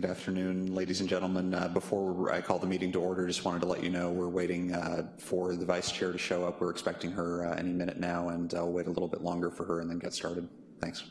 Good afternoon, ladies and gentlemen. Uh, before I call the meeting to order, just wanted to let you know we're waiting uh, for the vice chair to show up. We're expecting her uh, any minute now, and I'll wait a little bit longer for her and then get started. Thanks.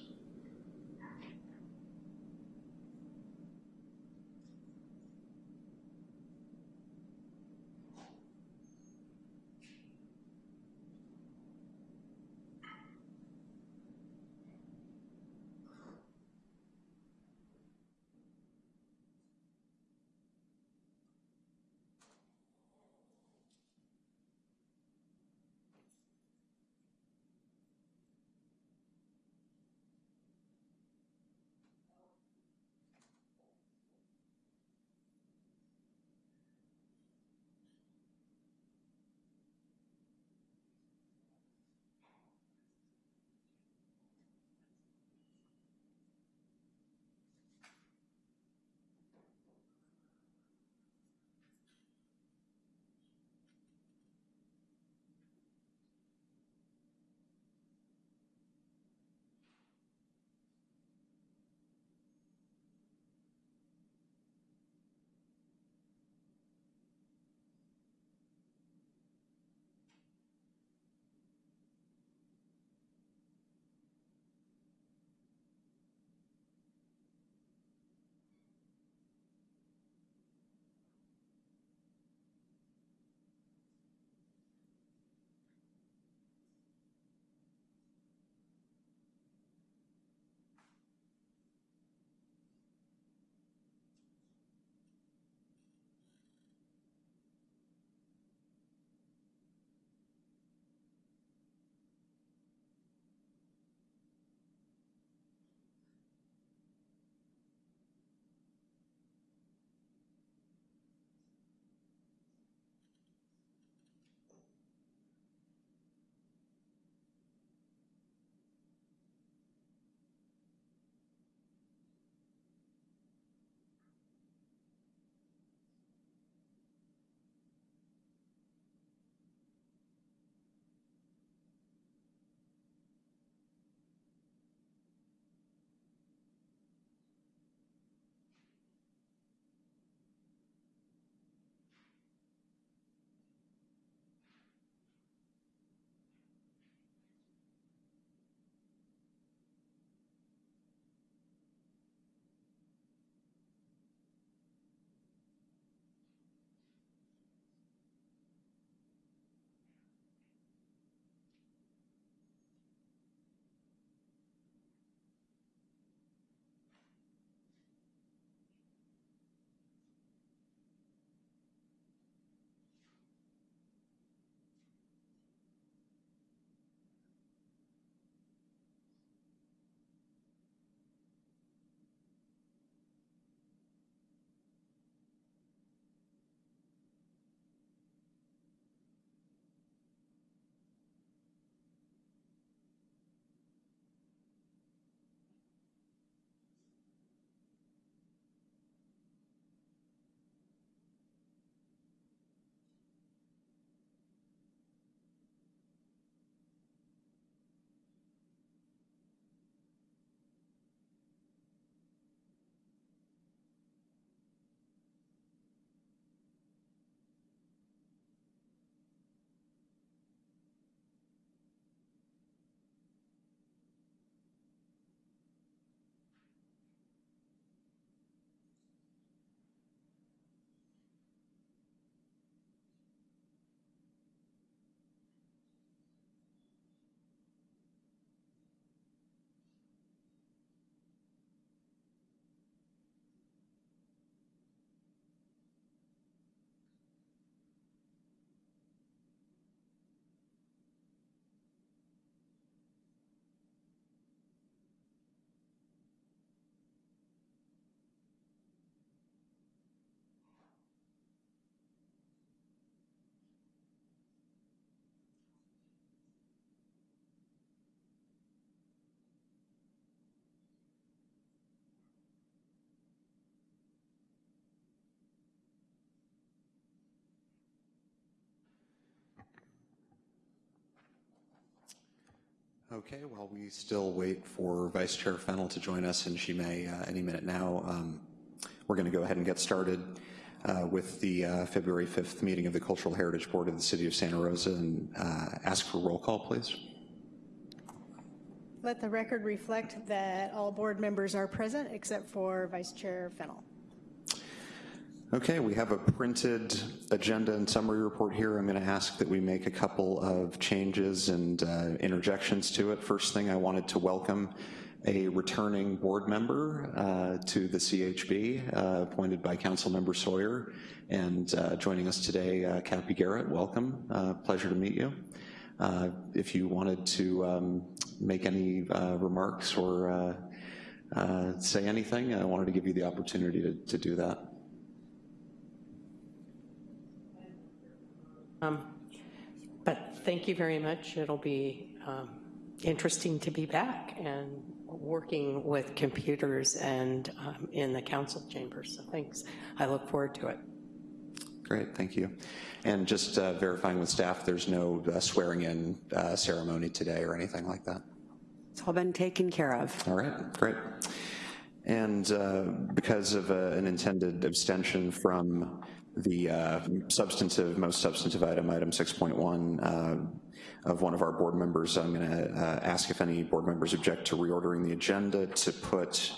Okay, while we still wait for Vice Chair Fennell to join us, and she may uh, any minute now, um, We're going to go ahead and get started uh, with the uh, February 5th meeting of the Cultural Heritage Board of the City of Santa Rosa and uh, ask for roll call, please. Let the record reflect that all board members are present except for Vice Chair Fennel. Okay, we have a printed agenda and summary report here. I'm going to ask that we make a couple of changes and uh, interjections to it. First thing, I wanted to welcome a returning board member uh, to the CHB, uh, appointed by Councilmember Sawyer, and uh, joining us today, uh, Cappy Garrett. Welcome, uh, pleasure to meet you. Uh, if you wanted to um, make any remarks or say anything, I wanted to give you the opportunity to, to do that. Um, but thank you very much. It'll be um, interesting to be back and working with computers and um, in the council chamber. So thanks. I look forward to it. Great, thank you. And just uh, verifying with staff, there's no uh, swearing in uh, ceremony today or anything like that? It's all been taken care of. All right, great. And uh, because of uh, an intended abstention from the uh, substantive, most substantive item, item 6.1 uh, of one of our board members. I'm going to uh, ask if any board members object to reordering the agenda to put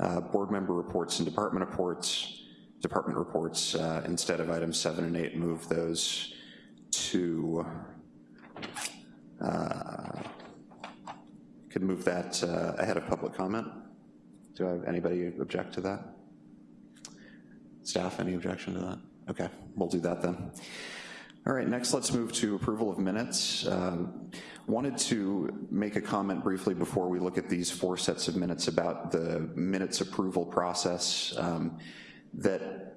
uh, board member reports and department reports, department reports uh, instead of items seven and eight, move those to, uh, could move that ahead of public comment. Do I have anybody object to that? Staff, any objection to that? Okay, we'll do that then. All right, next let's move to approval of minutes. Um, wanted to make a comment briefly before we look at these four sets of minutes about the minutes approval process um, that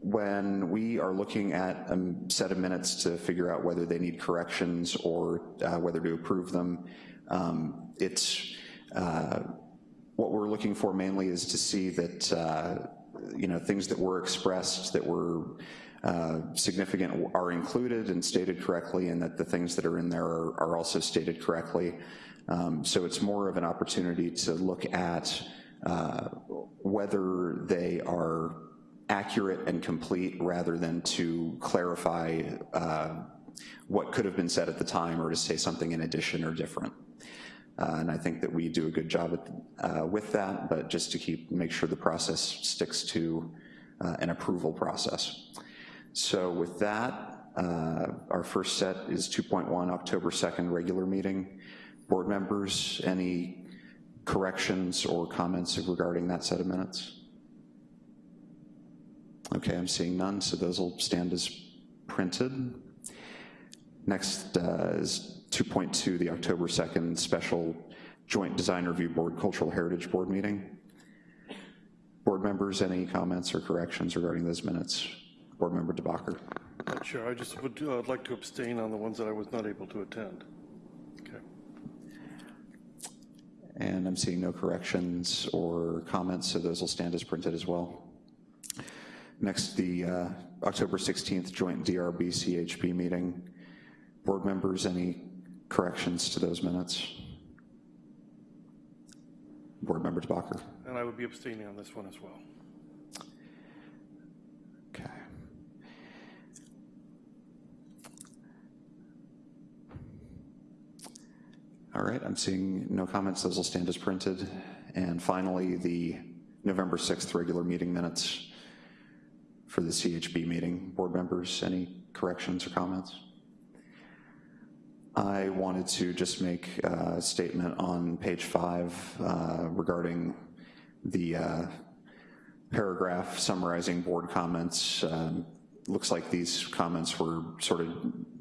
when we are looking at a set of minutes to figure out whether they need corrections or uh, whether to approve them, um, it's uh, what we're looking for mainly is to see that uh, you know, things that were expressed that were uh, significant are included and stated correctly and that the things that are in there are, are also stated correctly. Um, so it's more of an opportunity to look at uh, whether they are accurate and complete rather than to clarify uh, what could have been said at the time or to say something in addition or different. Uh, and I think that we do a good job at, uh, with that, but just to keep, make sure the process sticks to uh, an approval process. So with that, uh, our first set is 2.1, October 2nd, regular meeting. Board members, any corrections or comments regarding that set of minutes? Okay, I'm seeing none, so those will stand as printed. Next uh, is 2.2, the October 2nd special Joint Design Review Board Cultural Heritage Board meeting. Board members, any comments or corrections regarding those minutes? Board Member DeBacher. Sure, I just would uh, like to abstain on the ones that I was not able to attend. Okay. And I'm seeing no corrections or comments, so those will stand as printed as well. Next, the uh, October 16th joint DRB CHB meeting. Board members, any corrections to those minutes? Board Member DeBacher. And I would be abstaining on this one as well. Okay. All right, I'm seeing no comments. Those will stand as printed. And finally, the November 6th regular meeting minutes for the CHB meeting. Board members, any corrections or comments? I wanted to just make a statement on page five uh, regarding the uh, paragraph summarizing board comments. Um, looks like these comments were sort of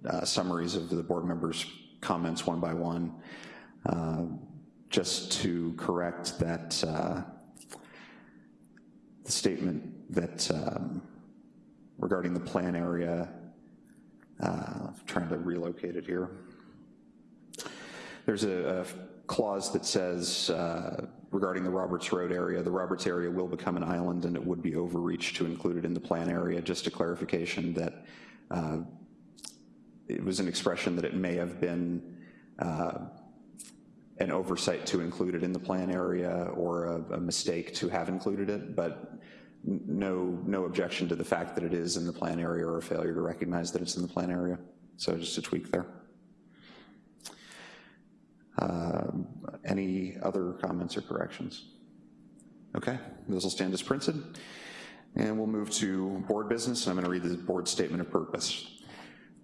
uh, summaries of the board members' comments one by one. Uh, just to correct that uh, the statement that um, regarding the plan area, uh, trying to relocate it here. There's a, a clause that says uh, regarding the Roberts Road area, the Roberts area will become an island and it would be overreach to include it in the plan area. Just a clarification that uh, it was an expression that it may have been uh, an oversight to include it in the plan area or a, a mistake to have included it, but no, no objection to the fact that it is in the plan area or a failure to recognize that it's in the plan area. So just a tweak there. Um, Any other comments or corrections? Okay, those will stand as printed. And we'll move to board business, and I'm going to read the board statement of purpose.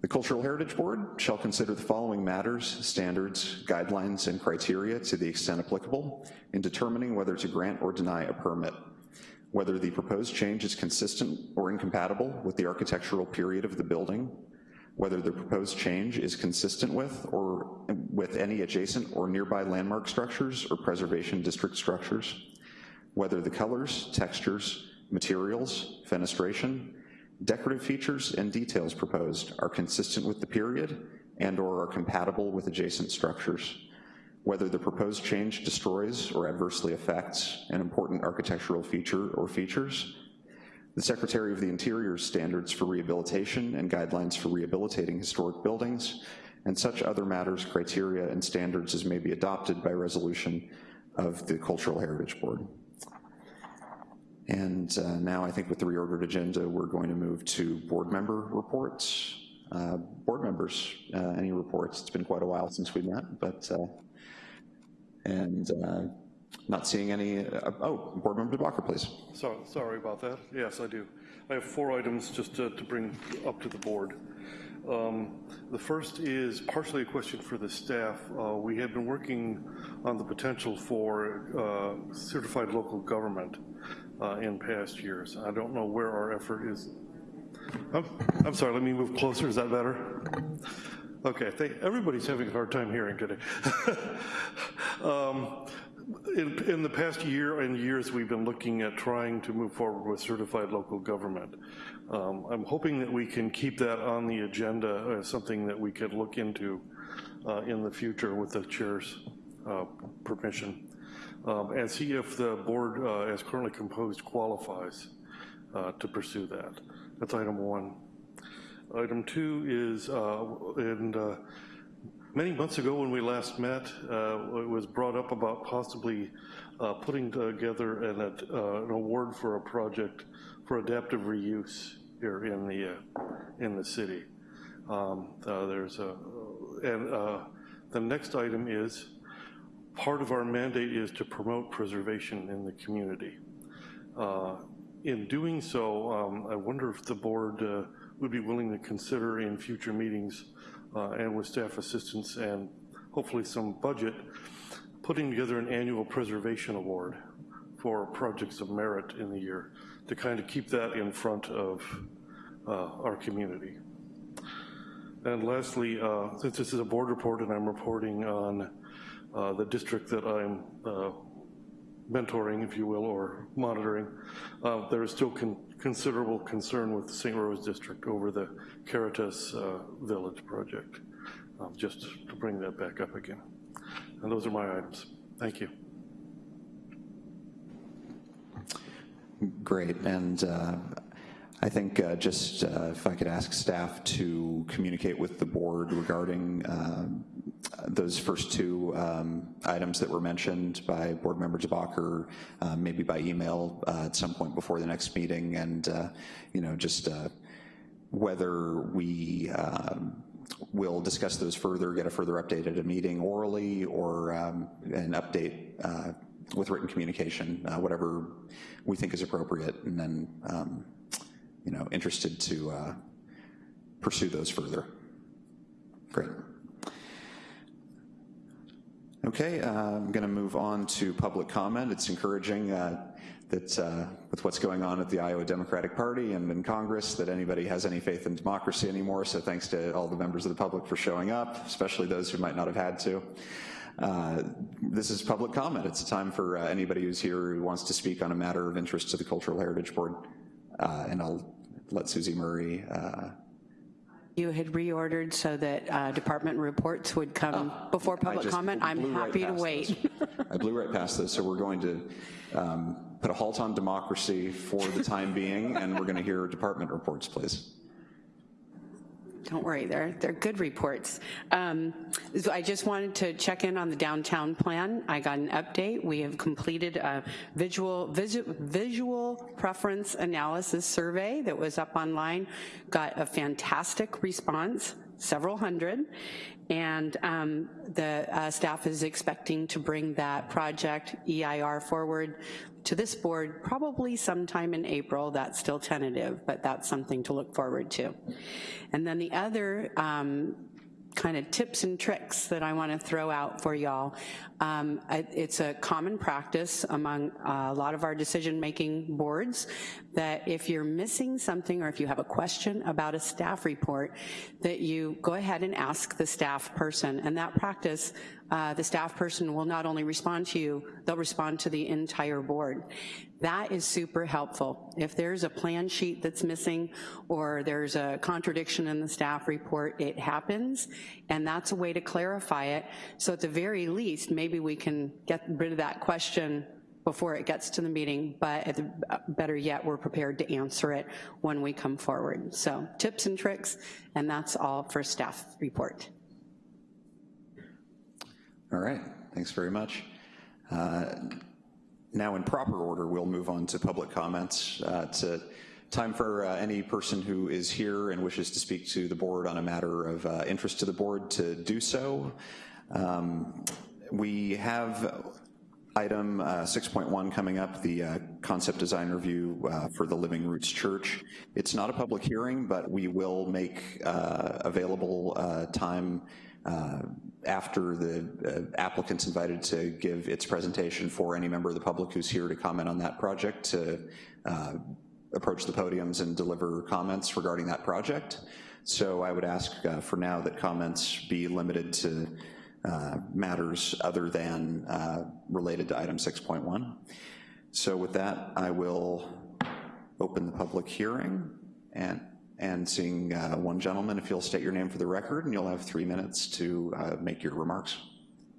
The Cultural Heritage Board shall consider the following matters, standards, guidelines, and criteria to the extent applicable in determining whether to grant or deny a permit, whether the proposed change is consistent or incompatible with the architectural period of the building, whether the proposed change is consistent with or with any adjacent or nearby landmark structures or preservation district structures, whether the colors, textures, materials, fenestration, decorative features, and details proposed are consistent with the period and/or are compatible with adjacent structures, whether the proposed change destroys or adversely affects an important architectural feature or features, the Secretary of the Interior's standards for rehabilitation and guidelines for rehabilitating historic buildings, and such other matters, criteria, and standards as may be adopted by resolution of the Cultural Heritage Board. And uh, now I think with the reordered agenda, we're going to move to board member reports. Uh, Board members, uh, any reports? It's been quite a while since we met, but, uh, and uh, not seeing any, uh, oh, Board Member DeBacher, please. So, sorry about that. Yes, I do. I have four items just to, to bring up to the board. Um, The first is partially a question for the staff. Uh, We have been working on the potential for uh, certified local government uh, in past years. I don't know where our effort is. I'm, I'm sorry, let me move closer. Is that better? Okay, everybody's having a hard time hearing today. Um, in, in the past year and years, we've been looking at trying to move forward with certified local government. Um, I'm hoping that we can keep that on the agenda as something that we could look into uh, in the future with the chair's uh, permission, um, and see if the board uh, as currently composed qualifies uh, to pursue that. That's item one. Item two is, uh, and uh, Many months ago when we last met, uh, it was brought up about possibly uh, putting together an, uh, an award for a project for adaptive reuse here in the, uh, in the city. Um, uh, There's a, and uh, the next item is, part of our mandate is to promote preservation in the community. In doing so, um, I wonder if the board would be willing to consider in future meetings and with staff assistance and hopefully some budget, putting together an annual preservation award for projects of merit in the year to kind of keep that in front of uh, our community. And lastly, uh, since this is a board report and I'm reporting on uh, the district that I'm uh, mentoring, if you will, or monitoring, uh, there is still con considerable concern with the St. Rose District over the Caritas uh, Village project, um, just to bring that back up again. And those are my items. Thank you. Great, and uh, I think uh, just uh, if I could ask staff to communicate with the board regarding uh, those first two um, items that were mentioned by Board Member DeBacher, uh, maybe by email uh, at some point before the next meeting, and, uh, you know, just uh, whether we um, will discuss those further, get a further update at a meeting orally, or um, an update uh, with written communication, uh, whatever we think is appropriate, and then, um, you know, interested to pursue those further. Great. Okay, uh, I'm going to move on to public comment. It's encouraging uh, that uh, with what's going on at the Iowa Democratic Party and in Congress, that anybody has any faith in democracy anymore, so thanks to all the members of the public for showing up, especially those who might not have had to. Uh, this is public comment. It's a time for uh, anybody who's here who wants to speak on a matter of interest to the Cultural Heritage Board. Uh, and I'll let Susie Murray. You had reordered so that uh, department reports would come before Oh, I public comment. I'm right happy to wait. I blew right past this, so we're going to um, put a halt on democracy for the time being, and we're going to hear department reports, please. Don't worry, they're, they're good reports. Um, so I just wanted to check in on the downtown plan. I got an update. We have completed a visual, visu- visual preference analysis survey that was up online, got a fantastic response, several hundred, and um, the uh, staff is expecting to bring that project EIR forward to this board probably sometime in April. That's still tentative, but that's something to look forward to. And then the other um, kind of tips and tricks that I want to throw out for y'all. Um, it's a common practice among a lot of our decision-making boards that if you're missing something or if you have a question about a staff report, that you go ahead and ask the staff person. And that practice, uh, the staff person will not only respond to you, they'll respond to the entire board. That is super helpful. If there's a plan sheet that's missing or there's a contradiction in the staff report, it happens, and that's a way to clarify it. So at the very least, maybe we can get rid of that question before it gets to the meeting, but the, uh, better yet, we're prepared to answer it when we come forward. So tips and tricks, and that's all for staff report. All right, thanks very much. Uh, Now, in proper order, we'll move on to public comments. Uh, It's a time for uh, any person who is here and wishes to speak to the board on a matter of uh, interest to the board to do so. Um, We have item uh, 6.1 coming up, the uh, concept design review uh, for the Living Roots Church. It's not a public hearing, but we will make uh, available uh, time uh, after the uh, applicant's invited to give its presentation for any member of the public who's here to comment on that project to uh, approach the podiums and deliver comments regarding that project. So I would ask uh, for now that comments be limited to uh, matters other than uh, related to item 6.1. So with that, I will open the public hearing and, and seeing uh, one gentleman, if you'll state your name for the record, and you'll have three minutes to uh, make your remarks.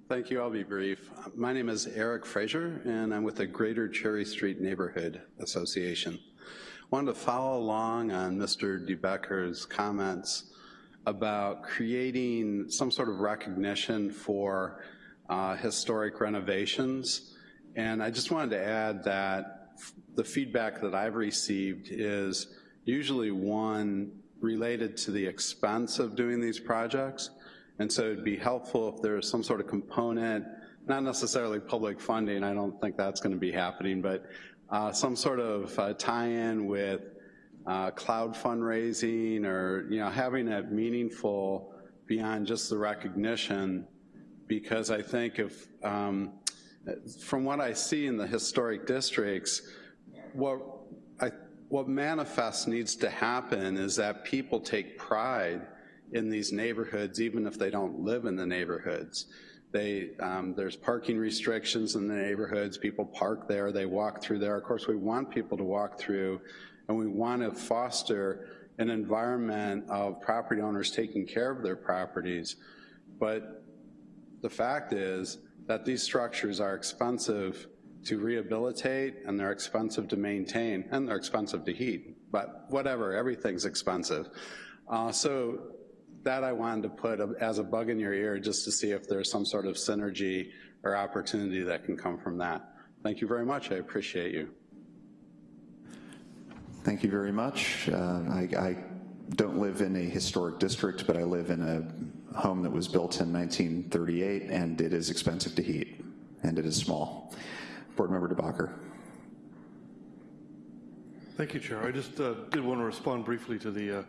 Thank you, I'll be brief. My name is Eric Fraser, and I'm with the Greater Cherry Street Neighborhood Association. Wanted to follow along on Mr. DeBecker's comments about creating some sort of recognition for uh, historic renovations. And I just wanted to add that the feedback that I've received is usually one related to the expense of doing these projects. And so it'd be helpful if there was some sort of component, not necessarily public funding, I don't think that's gonna be happening, but uh, some sort of uh, tie-in with uh, crowd fundraising or, you know, having it meaningful beyond just the recognition, because I think if, um, from what I see in the historic districts, what what manifests needs to happen is that people take pride in these neighborhoods, even if they don't live in the neighborhoods. They, um, there's parking restrictions in the neighborhoods, people park there, they walk through there. Of course, we want people to walk through, and we want to foster an environment of property owners taking care of their properties. But the fact is that these structures are expensive to rehabilitate, and they're expensive to maintain, and they're expensive to heat. But whatever, everything's expensive. Uh, so that I wanted to put as a bug in your ear just to see if there's some sort of synergy or opportunity that can come from that. Thank you very much, I appreciate you. Thank you very much. Uh, I, I don't live in a historic district, but I live in a home that was built in 1938, and it is expensive to heat, and it is small. Board Member DeBacher. Thank you, Chair. I just uh, did want to respond briefly to the, uh,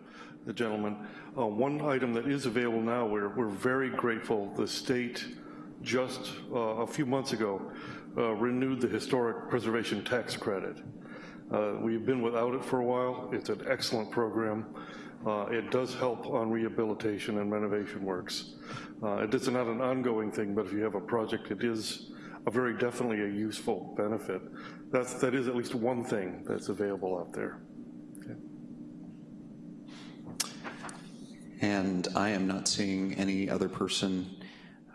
the gentleman. Uh, One item that is available now, we're, we're very grateful, the state just uh, a few months ago uh, renewed the historic preservation tax credit. Uh, We've been without it for a while. It's an excellent program. It does help on rehabilitation and renovation works. Uh, It is not an ongoing thing, but if you have a project, it is a very definitely a useful benefit. That's, that is at least one thing that's available out there. And I am not seeing any other person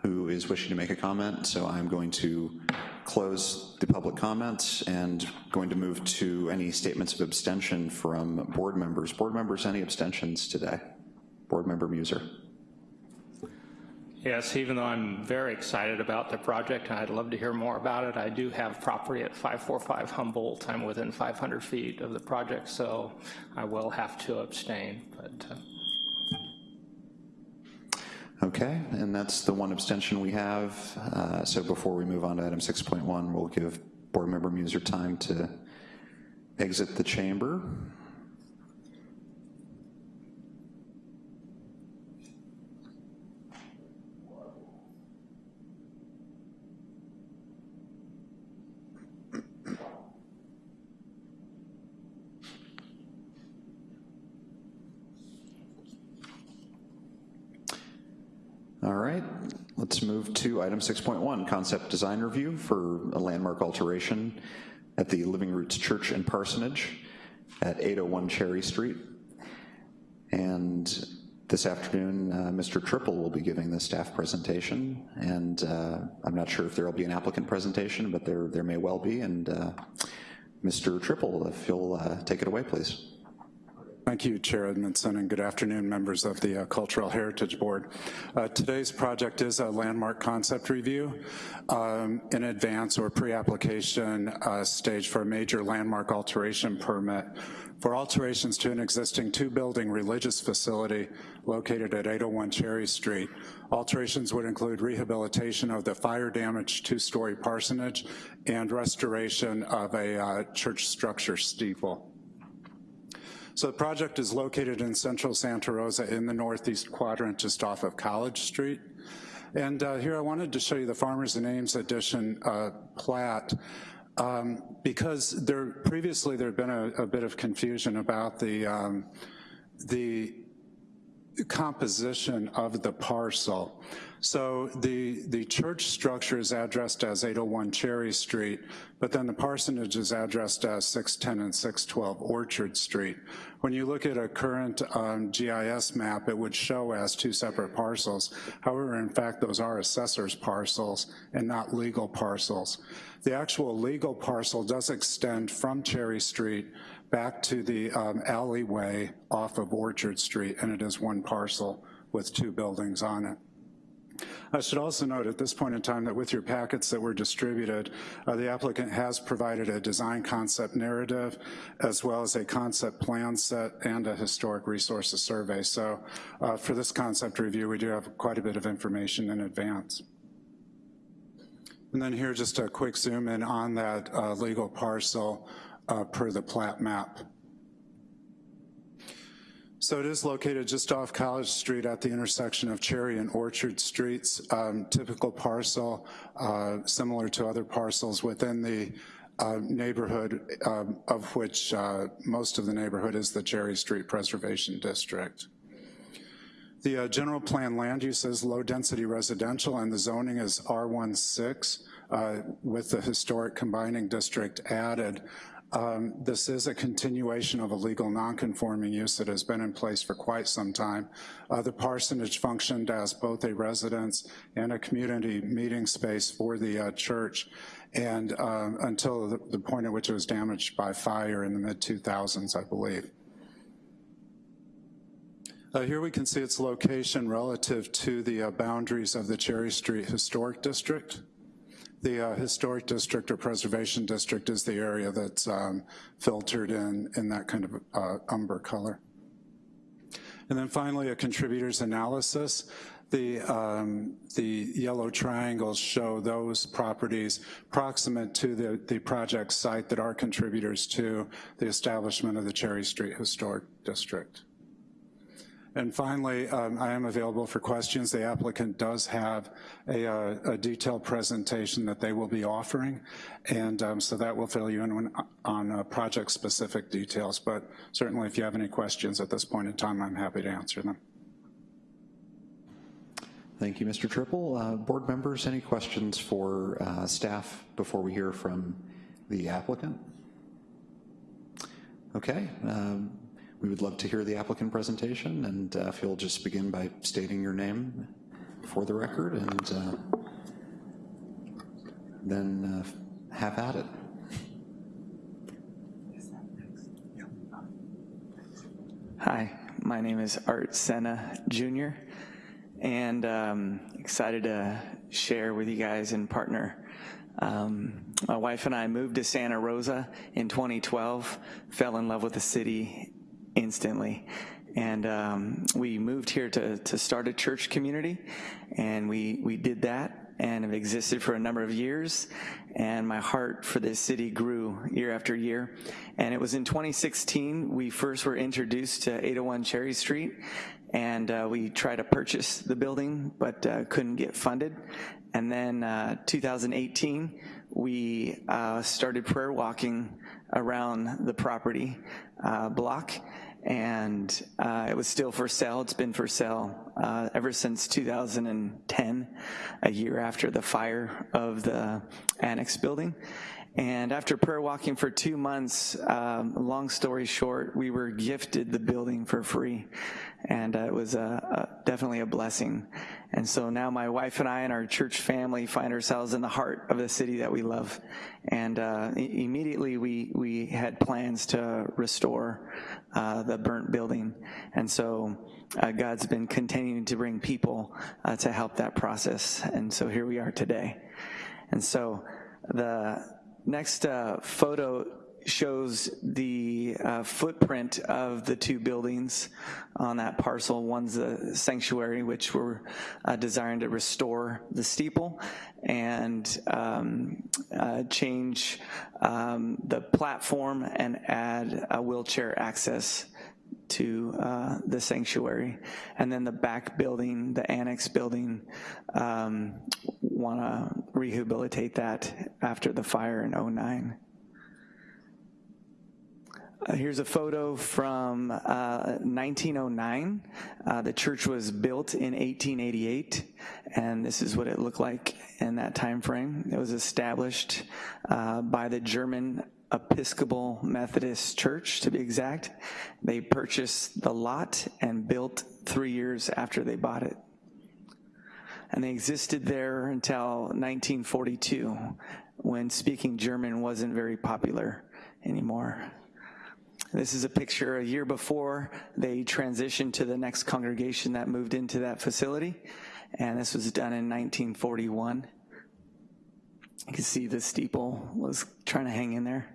who is wishing to make a comment, so I'm going to close the public comments and going to move to any statements of abstention from board members. Board members, any abstentions today? Board Member Muser. Yes, even though I'm very excited about the project, and I'd love to hear more about it, I do have property at 545 Humboldt. I'm within 500 feet of the project, so I will have to abstain, but uh, Okay, and that's the one abstention we have. Uh, So before we move on to item 6.1, we'll give Board Member Muser time to exit the chamber. All right, let's move to item 6.1, concept design review for a landmark alteration at the Living Roots Church and Parsonage at 801 Cherry Street. And this afternoon, uh, Mr. Triple will be giving the staff presentation, and uh, I'm not sure if there will be an applicant presentation, but there, there may well be, and uh, Mr. Triple, if you'll uh, take it away, please. Thank you, Chair Edmondson, and good afternoon, members of the uh, Cultural Heritage Board. Uh, today's project is a landmark concept review um, in advance or pre-application uh, stage for a major landmark alteration permit for alterations to an existing two-building religious facility located at 801 Cherry Street. Alterations would include rehabilitation of the fire-damaged two-story parsonage and restoration of a uh, church structure steeple. So the project is located in central Santa Rosa in the northeast quadrant just off of College Street. And uh, here I wanted to show you the Farmers and Ames Addition uh, plat um, because there previously there had been a, a, bit of confusion about the, um, the composition of the parcel. So the, the church structure is addressed as 801 Cherry Street, but then the parsonage is addressed as 610 and 612 Orchard Street. When you look at a current um, GIS map, it would show as two separate parcels. However, in fact, those are assessor's parcels and not legal parcels. The actual legal parcel does extend from Cherry Street back to the um, alleyway off of Orchard Street, and it is one parcel with two buildings on it. I should also note at this point in time that with your packets that were distributed, uh, the applicant has provided a design concept narrative as well as a concept plan set and a historic resources survey. So uh, for this concept review, we do have quite a bit of information in advance. And then here, just a quick zoom in on that uh, legal parcel uh, per the plat map. So it is located just off College Street at the intersection of Cherry and Orchard Streets. Um, typical parcel, uh, similar to other parcels within the uh, neighborhood, um, of which uh, most of the neighborhood is the Cherry Street Preservation District. The uh, general plan land use is low density residential and the zoning is R16 uh, with the historic combining district added. Um, this is a continuation of a legal nonconforming use that has been in place for quite some time. Uh, the parsonage functioned as both a residence and a community meeting space for the uh, church and um, until the, the point at which it was damaged by fire in the mid-2000s, I believe. Uh, here we can see its location relative to the uh, boundaries of the Cherry Street Historic District. The uh, historic district or preservation district is the area that's um, filtered in, in that kind of uh, umber color. And then finally, a contributors analysis. The, um, the yellow triangles show those properties proximate to the, the project site that are contributors to the establishment of the Cherry Street Historic District. And finally, um, I am available for questions. The applicant does have a, uh, a detailed presentation that they will be offering, and um, so that will fill you in when, on uh, project-specific details, but certainly if you have any questions at this point in time, I'm happy to answer them. Thank you, Mr. Triple. Uh, board members, any questions for uh, staff before we hear from the applicant? Okay, um, we would love to hear the applicant presentation, and uh, if you'll just begin by stating your name for the record, and uh, then uh, have at it. Hi, my name is Art Senna Jr., and um, excited to share with you guys and partner. Um, my wife and I moved to Santa Rosa in 2012, fell in love with the city instantly. And um, we moved here to, to start a church community, and we, we did that and have existed for a number of years. And my heart for this city grew year after year. And it was in 2016 we first were introduced to 801 Cherry Street, and uh, we tried to purchase the building, but uh, couldn't get funded. And then uh, 2018, we uh, started prayer walking around the property uh, block and uh, it was still for sale. It's been for sale uh, ever since 2010, a year after the fire of the annex building. And after prayer walking for two months, um, long story short, we were gifted the building for free. And uh, it was definitely a blessing. And so now my wife and I and our church family find ourselves in the heart of the city that we love. And uh, immediately we, we had plans to restore uh, the burnt building. And so uh, God's been continuing to bring people uh, to help that process. And so here we are today. And so the next photo shows the uh, footprint of the two buildings on that parcel. One's the sanctuary, which we're uh, desiring to restore the steeple and um, uh, change um, the platform and add a wheelchair access to uh, the sanctuary. And then the back building, the annex building, um, want to rehabilitate that after the fire in 09. Uh, here's a photo from uh, 1909. Uh, the church was built in 1888, and this is what it looked like in that time frame. It was established uh, by the German Episcopal Methodist Church, to be exact. They purchased the lot and built three years after they bought it. And they existed there until 1942, when speaking German wasn't very popular anymore. This is a picture a year before they transitioned to the next congregation that moved into that facility, and this was done in 1941. You can see the steeple was trying to hang in there.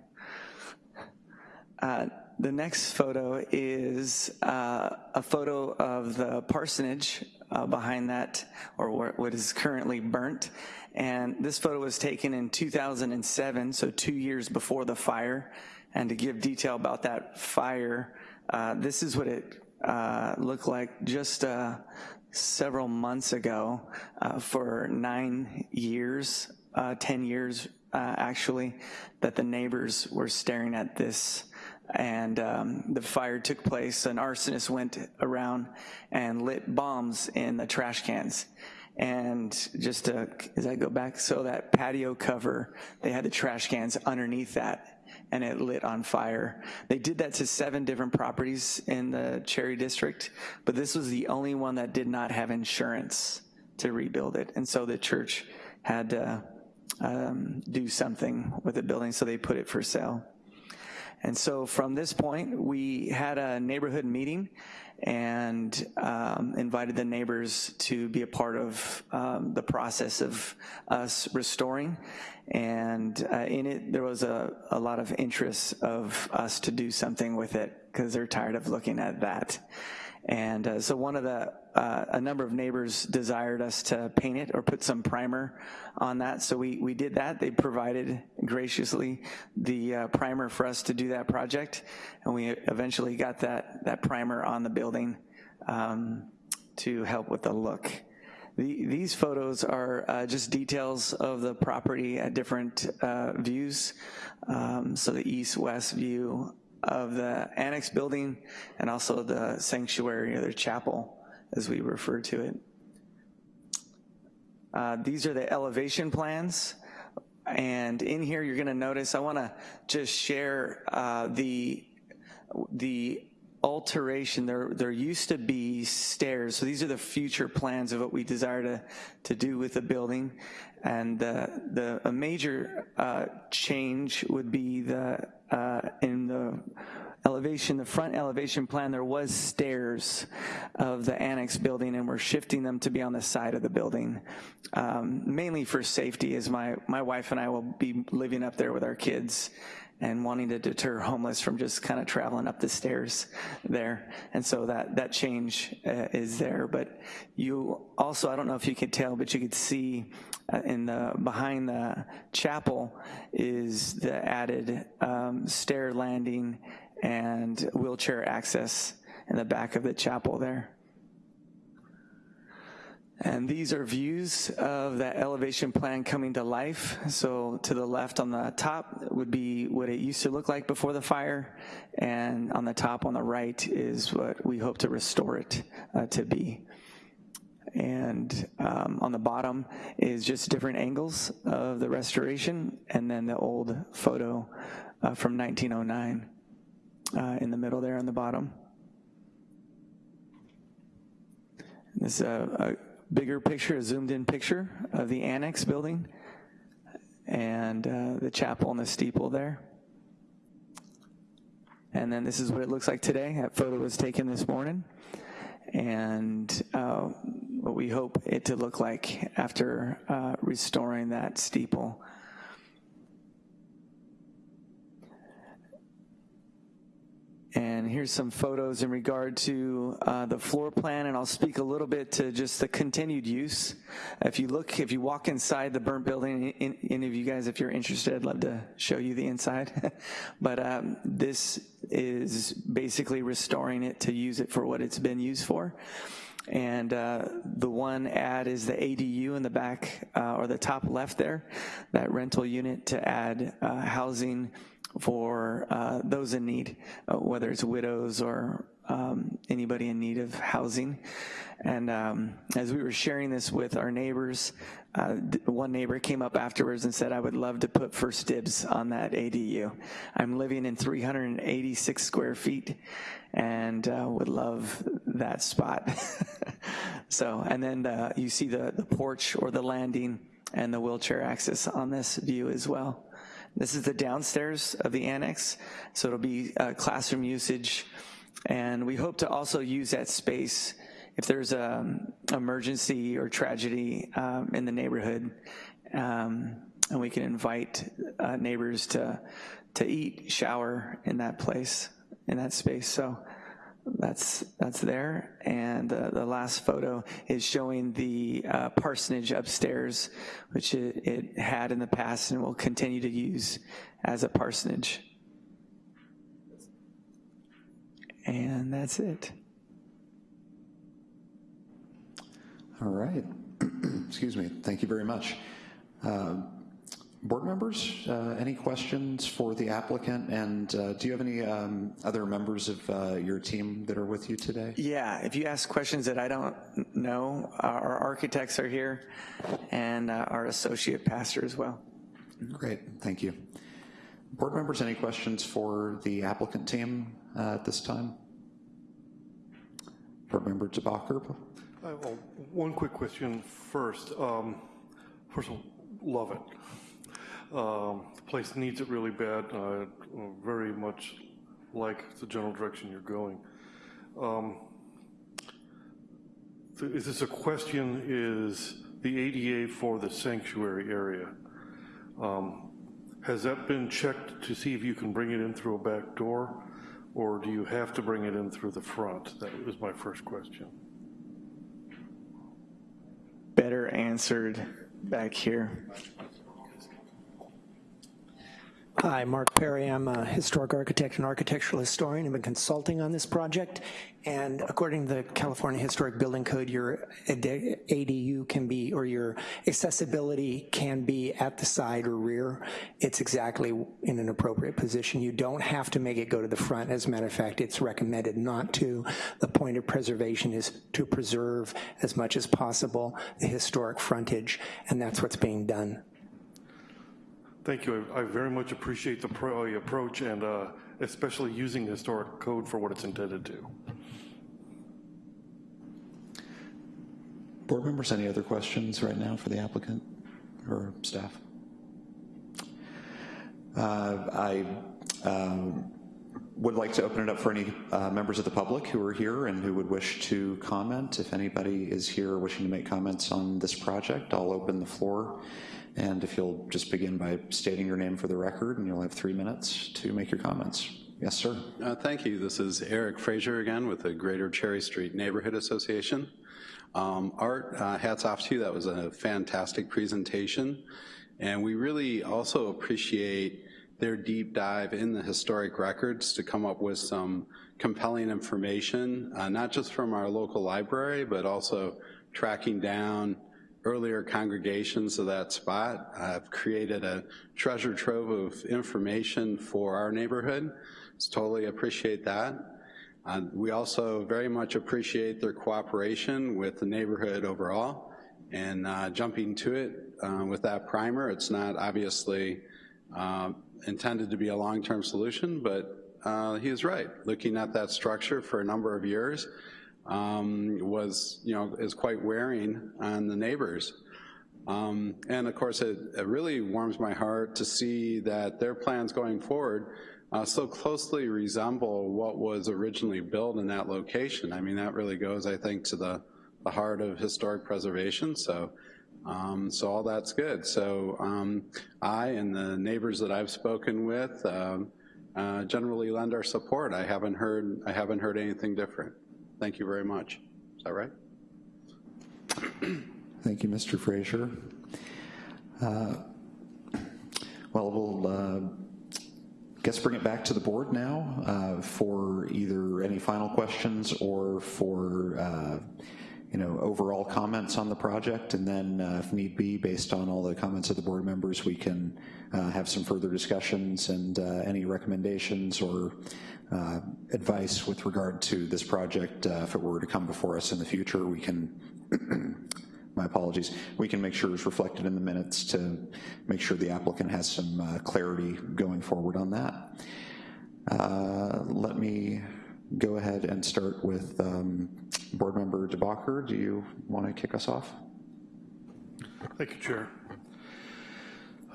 Uh, the next photo is uh, a photo of the parsonage uh, behind that, or what is currently burnt. And this photo was taken in 2007, so two years before the fire. And to give detail about that fire, uh, this is what it uh, looked like just uh, several months ago uh, for nine years, uh, 10 years uh, actually, that the neighbors were staring at this and um, the fire took place. An arsonist went around and lit bombs in the trash cans. And just to, as I go back, so that patio cover, they had the trash cans underneath that and it lit on fire. They did that to seven different properties in the Cherry District, but this was the only one that did not have insurance to rebuild it. And so the church had to um, do something with the building, so they put it for sale. And so from this point, we had a neighborhood meeting and um, invited the neighbors to be a part of um, the process of us restoring. And uh, in it, there was a, a lot of interest of us to do something with it because they're tired of looking at that. And uh, so one of the, uh, a number of neighbors desired us to paint it or put some primer on that. So we, we did that. They provided graciously the uh, primer for us to do that project. And we eventually got that, that primer on the building um, to help with the look. The, these photos are uh, just details of the property at different uh, views. Um, so the east-west view of the annex building and also the sanctuary or the chapel as we refer to it. Uh, these are the elevation plans. And in here, you're gonna notice, I wanna just share uh, the, the alteration, there, there used to be stairs. So these are the future plans of what we desire to, to do with the building. And the, the a major uh, change would be the uh, in the elevation, the front elevation plan, there was stairs of the annex building, and we're shifting them to be on the side of the building, um, mainly for safety, as my, my wife and I will be living up there with our kids and wanting to deter homeless from just kind of traveling up the stairs there. And so that, that change uh, is there. But you also, I don't know if you could tell, but you could see uh, in the, behind the chapel is the added um, stair landing and wheelchair access in the back of the chapel there. And these are views of that elevation plan coming to life. So to the left on the top would be what it used to look like before the fire, and on the top on the right is what we hope to restore it uh, to be. And um, on the bottom is just different angles of the restoration, and then the old photo uh, from 1909 uh, in the middle there on the bottom. This is a, a bigger picture, a zoomed in picture of the annex building and uh, the chapel and the steeple there. And then this is what it looks like today. That photo was taken this morning. And uh, what we hope it to look like after uh, restoring that steeple. And here's some photos in regard to uh, the floor plan, and I'll speak a little bit to just the continued use. If you look, if you walk inside the burnt building, in, any of you guys, if you're interested, I'd love to show you the inside. but um, this is basically restoring it to use it for what it's been used for. And uh, the one ad is the ADU in the back, uh, or the top left there, that rental unit to add uh, housing for uh, those in need, uh, whether it's widows or um, anybody in need of housing. And um, as we were sharing this with our neighbors, uh, one neighbor came up afterwards and said, I would love to put first dibs on that ADU. I'm living in 386 square feet and uh, would love that spot. so, and then uh, you see the, the porch or the landing and the wheelchair access on this view as well. This is the downstairs of the annex, so it'll be uh, classroom usage. And we hope to also use that space if there's an emergency or tragedy um, in the neighborhood, um, and we can invite uh, neighbors to, to eat, shower in that place, in that space. So that's that's there. And uh, the last photo is showing the uh, parsonage upstairs, which it, it, had in the past and will continue to use as a parsonage. And that's it. All right. Excuse me. Thank you very much. Uh, Board members, uh, any questions for the applicant? And uh, do you have any um, other members of uh, your team that are with you today? Yeah, if you ask questions that I don't know, our architects are here and uh, our associate pastor as well. Great, thank you. Board members, any questions for the applicant team uh, at this time? Board member DeBacher? well, one quick question first. Um, first of all, love it. Um, the place needs it really bad. Uh, very much like the general direction you're going. Um, is this a question? Is the ADA for the sanctuary area? Um, has that been checked to see if you can bring it in through a back door, or do you have to bring it in through the front? That was my first question. Better answered back here. Hi, Mark Perry. I'm a historic architect and architectural historian. I've been consulting on this project, and according to the California Historic Building Code, your ADU can be, or your accessibility can be at the side or rear. It's exactly in an appropriate position. You don't have to make it go to the front. As a matter of fact, it's recommended not to. The point of preservation is to preserve as much as possible the historic frontage, and that's what's being done. Thank you. I, I very much appreciate the pro, uh, approach and uh, especially using the historic code for what it's intended to. Board members, any other questions right now for the applicant or staff? Uh, I um, would like to open it up for any uh, members of the public who are here and who would wish to comment. If anybody is here wishing to make comments on this project, I'll open the floor. And if you'll just begin by stating your name for the record, and you'll have three minutes to make your comments. Yes, sir. Uh, Thank you. This is Eric Frazier again with the Greater Cherry Street Neighborhood Association. Um, Art, uh, hats off to you. That was a fantastic presentation. And we really also appreciate their deep dive in the historic records to come up with some compelling information, uh, not just from our local library, but also tracking down earlier congregations of that spot. I've created a treasure trove of information for our neighborhood. So totally appreciate that. Uh, we also very much appreciate their cooperation with the neighborhood overall. And uh, jumping to it uh, with that primer, it's not obviously uh, intended to be a long-term solution, but uh, he is right. Looking at that structure for a number of years um, was, you know, is quite wearing on the neighbors. Um, and of course, it, it, really warms my heart to see that their plans going forward uh, so closely resemble what was originally built in that location. I mean, that really goes, I think, to the, the heart of historic preservation. So um, so all that's good. So um, I and the neighbors that I've spoken with um, uh, generally lend our support. I haven't heard I haven't heard anything different. Thank you very much. Is that right? Thank you, Mr. Frazier. Uh, well, we'll uh, guess bring it back to the board now uh, for either any final questions or for uh, you know, overall comments on the project, and then uh, if need be, based on all the comments of the board members, we can uh, have some further discussions and uh, any recommendations or uh, advice with regard to this project. Uh, if it were to come before us in the future, we can, my apologies, we can make sure it's reflected in the minutes to make sure the applicant has some uh, clarity going forward on that. let me go ahead and start with um, Board Member DeBacher. Do you want to kick us off? Thank you, Chair.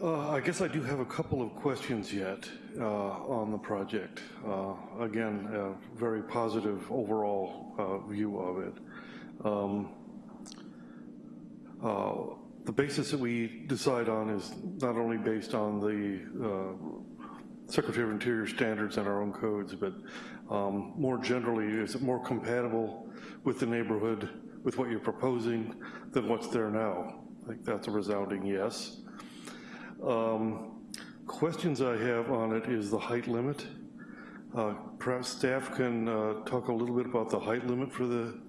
Uh, I guess I do have a couple of questions yet uh, on the project. Uh, again, a very positive overall uh, view of it. Um, uh, the basis that we decide on is not only based on the uh, Secretary of Interior standards and our own codes, but um, more generally, is it more compatible with the neighborhood, with what you're proposing, than what's there now? I think that's a resounding yes. Um, questions I have on it is the height limit. Uh, perhaps staff can uh, talk a little bit about the height limit for the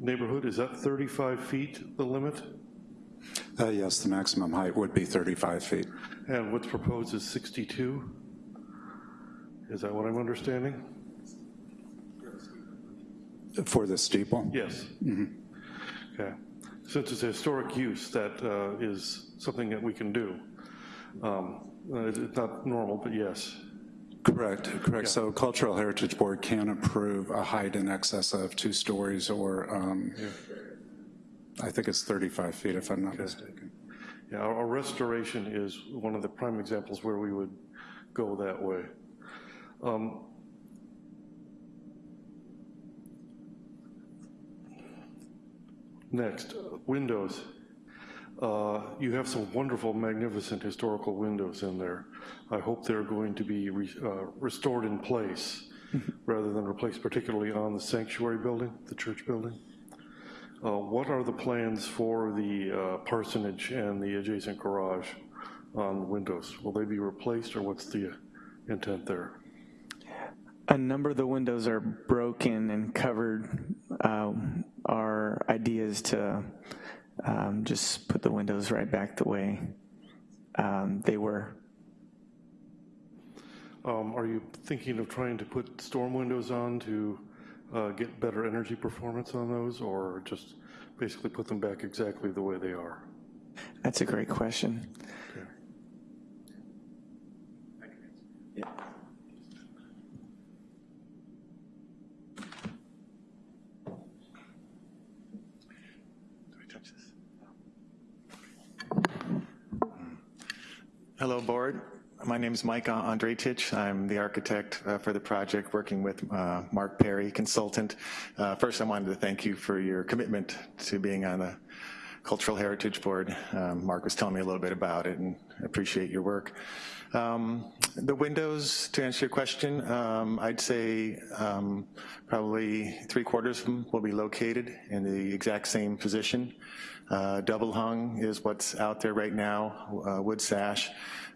neighborhood. Is that 35 feet the limit? Uh, yes, the maximum height would be 35 feet. And what's proposed is 62? Is that what I'm understanding? For the steeple? Yes. Mm -hmm. Okay. Since it's a historic use, that uh, is something that we can do. Um, uh, it's not normal, but yes. Correct, correct. Yeah. So Cultural Heritage Board can approve a height in excess of two stories or um, yeah. I think it's 35 feet if I'm not okay. mistaken. Yeah, our, our restoration is one of the prime examples where we would go that way. Um, Next, windows. Uh, you have some wonderful, magnificent historical windows in there. I hope they're going to be re, uh, restored in place rather than replaced, particularly on the sanctuary building, the church building. Uh, what are the plans for the uh, parsonage and the adjacent garage on windows? Will they be replaced or what's the intent there? A number of the windows are broken and covered. Uh, our idea is to um, just put the windows right back the way um, they were. Um, are you thinking of trying to put storm windows on to uh, get better energy performance on those, or just basically put them back exactly the way they are? That's a great question. Okay. Yeah. Hello, board. My name is Mike Andretich. I'm the architect uh, for the project, working with uh, Mark Perry, consultant. Uh, first, I wanted to thank you for your commitment to being on the Cultural Heritage Board. Um, Mark was telling me a little bit about it and appreciate your work. Um, the windows, to answer your question, um, I'd say um, probably three quarters of them will be located in the exact same position. Uh, double hung is what's out there right now, uh, wood sash.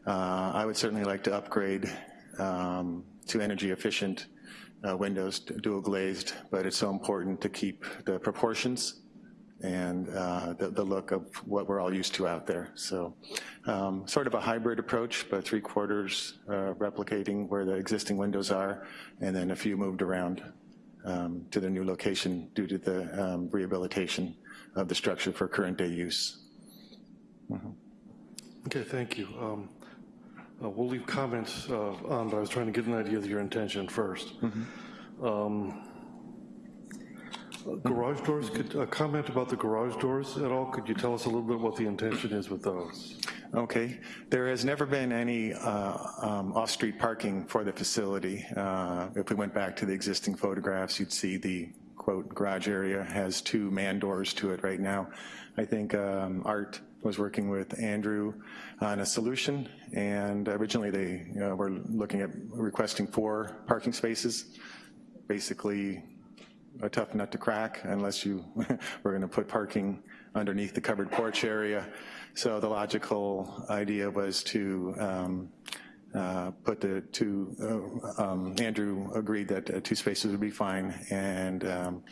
Uh, I would certainly like to upgrade um, to energy efficient uh, windows, dual glazed, but it's so important to keep the proportions and uh, the, the, look of what we're all used to out there. So um, sort of a hybrid approach, but three quarters uh, replicating where the existing windows are, and then a few moved around um, to the new location due to the um, rehabilitation of the structure for current day use. Mm -hmm. Okay, thank you. Um, uh, we'll leave comments uh, on, but I was trying to get an idea of your intention 1st mm -hmm. Garage doors, could, a comment about the garage doors at all? Could you tell us a little bit what the intention is with those? Okay, there has never been any uh, um, off-street parking for the facility. Uh, if we went back to the existing photographs, you'd see the quote garage area has two man doors to it right now. I think um, Art was working with Andrew on a solution, and originally they were looking at requesting four parking spaces. Basically, a tough nut to crack unless you were gonna put parking underneath the covered porch area. So the logical idea was to um, uh, put the two, uh, um, Andrew agreed that uh, two spaces would be fine and um,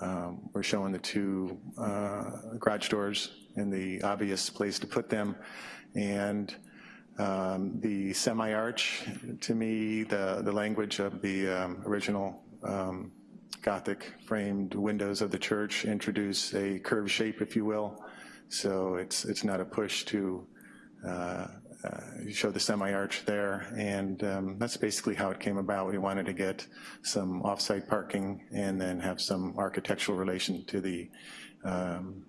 um we're showing the two uh, garage doors in the obvious place to put them. And um, the semi-arch, to me, the, the language of the um, original um, Gothic framed windows of the church introduce a curved shape, if you will. So it's, it's not a push to uh, uh, show the semi-arch there, and um, that's basically how it came about. We wanted to get some off-site parking and then have some architectural relation to the um,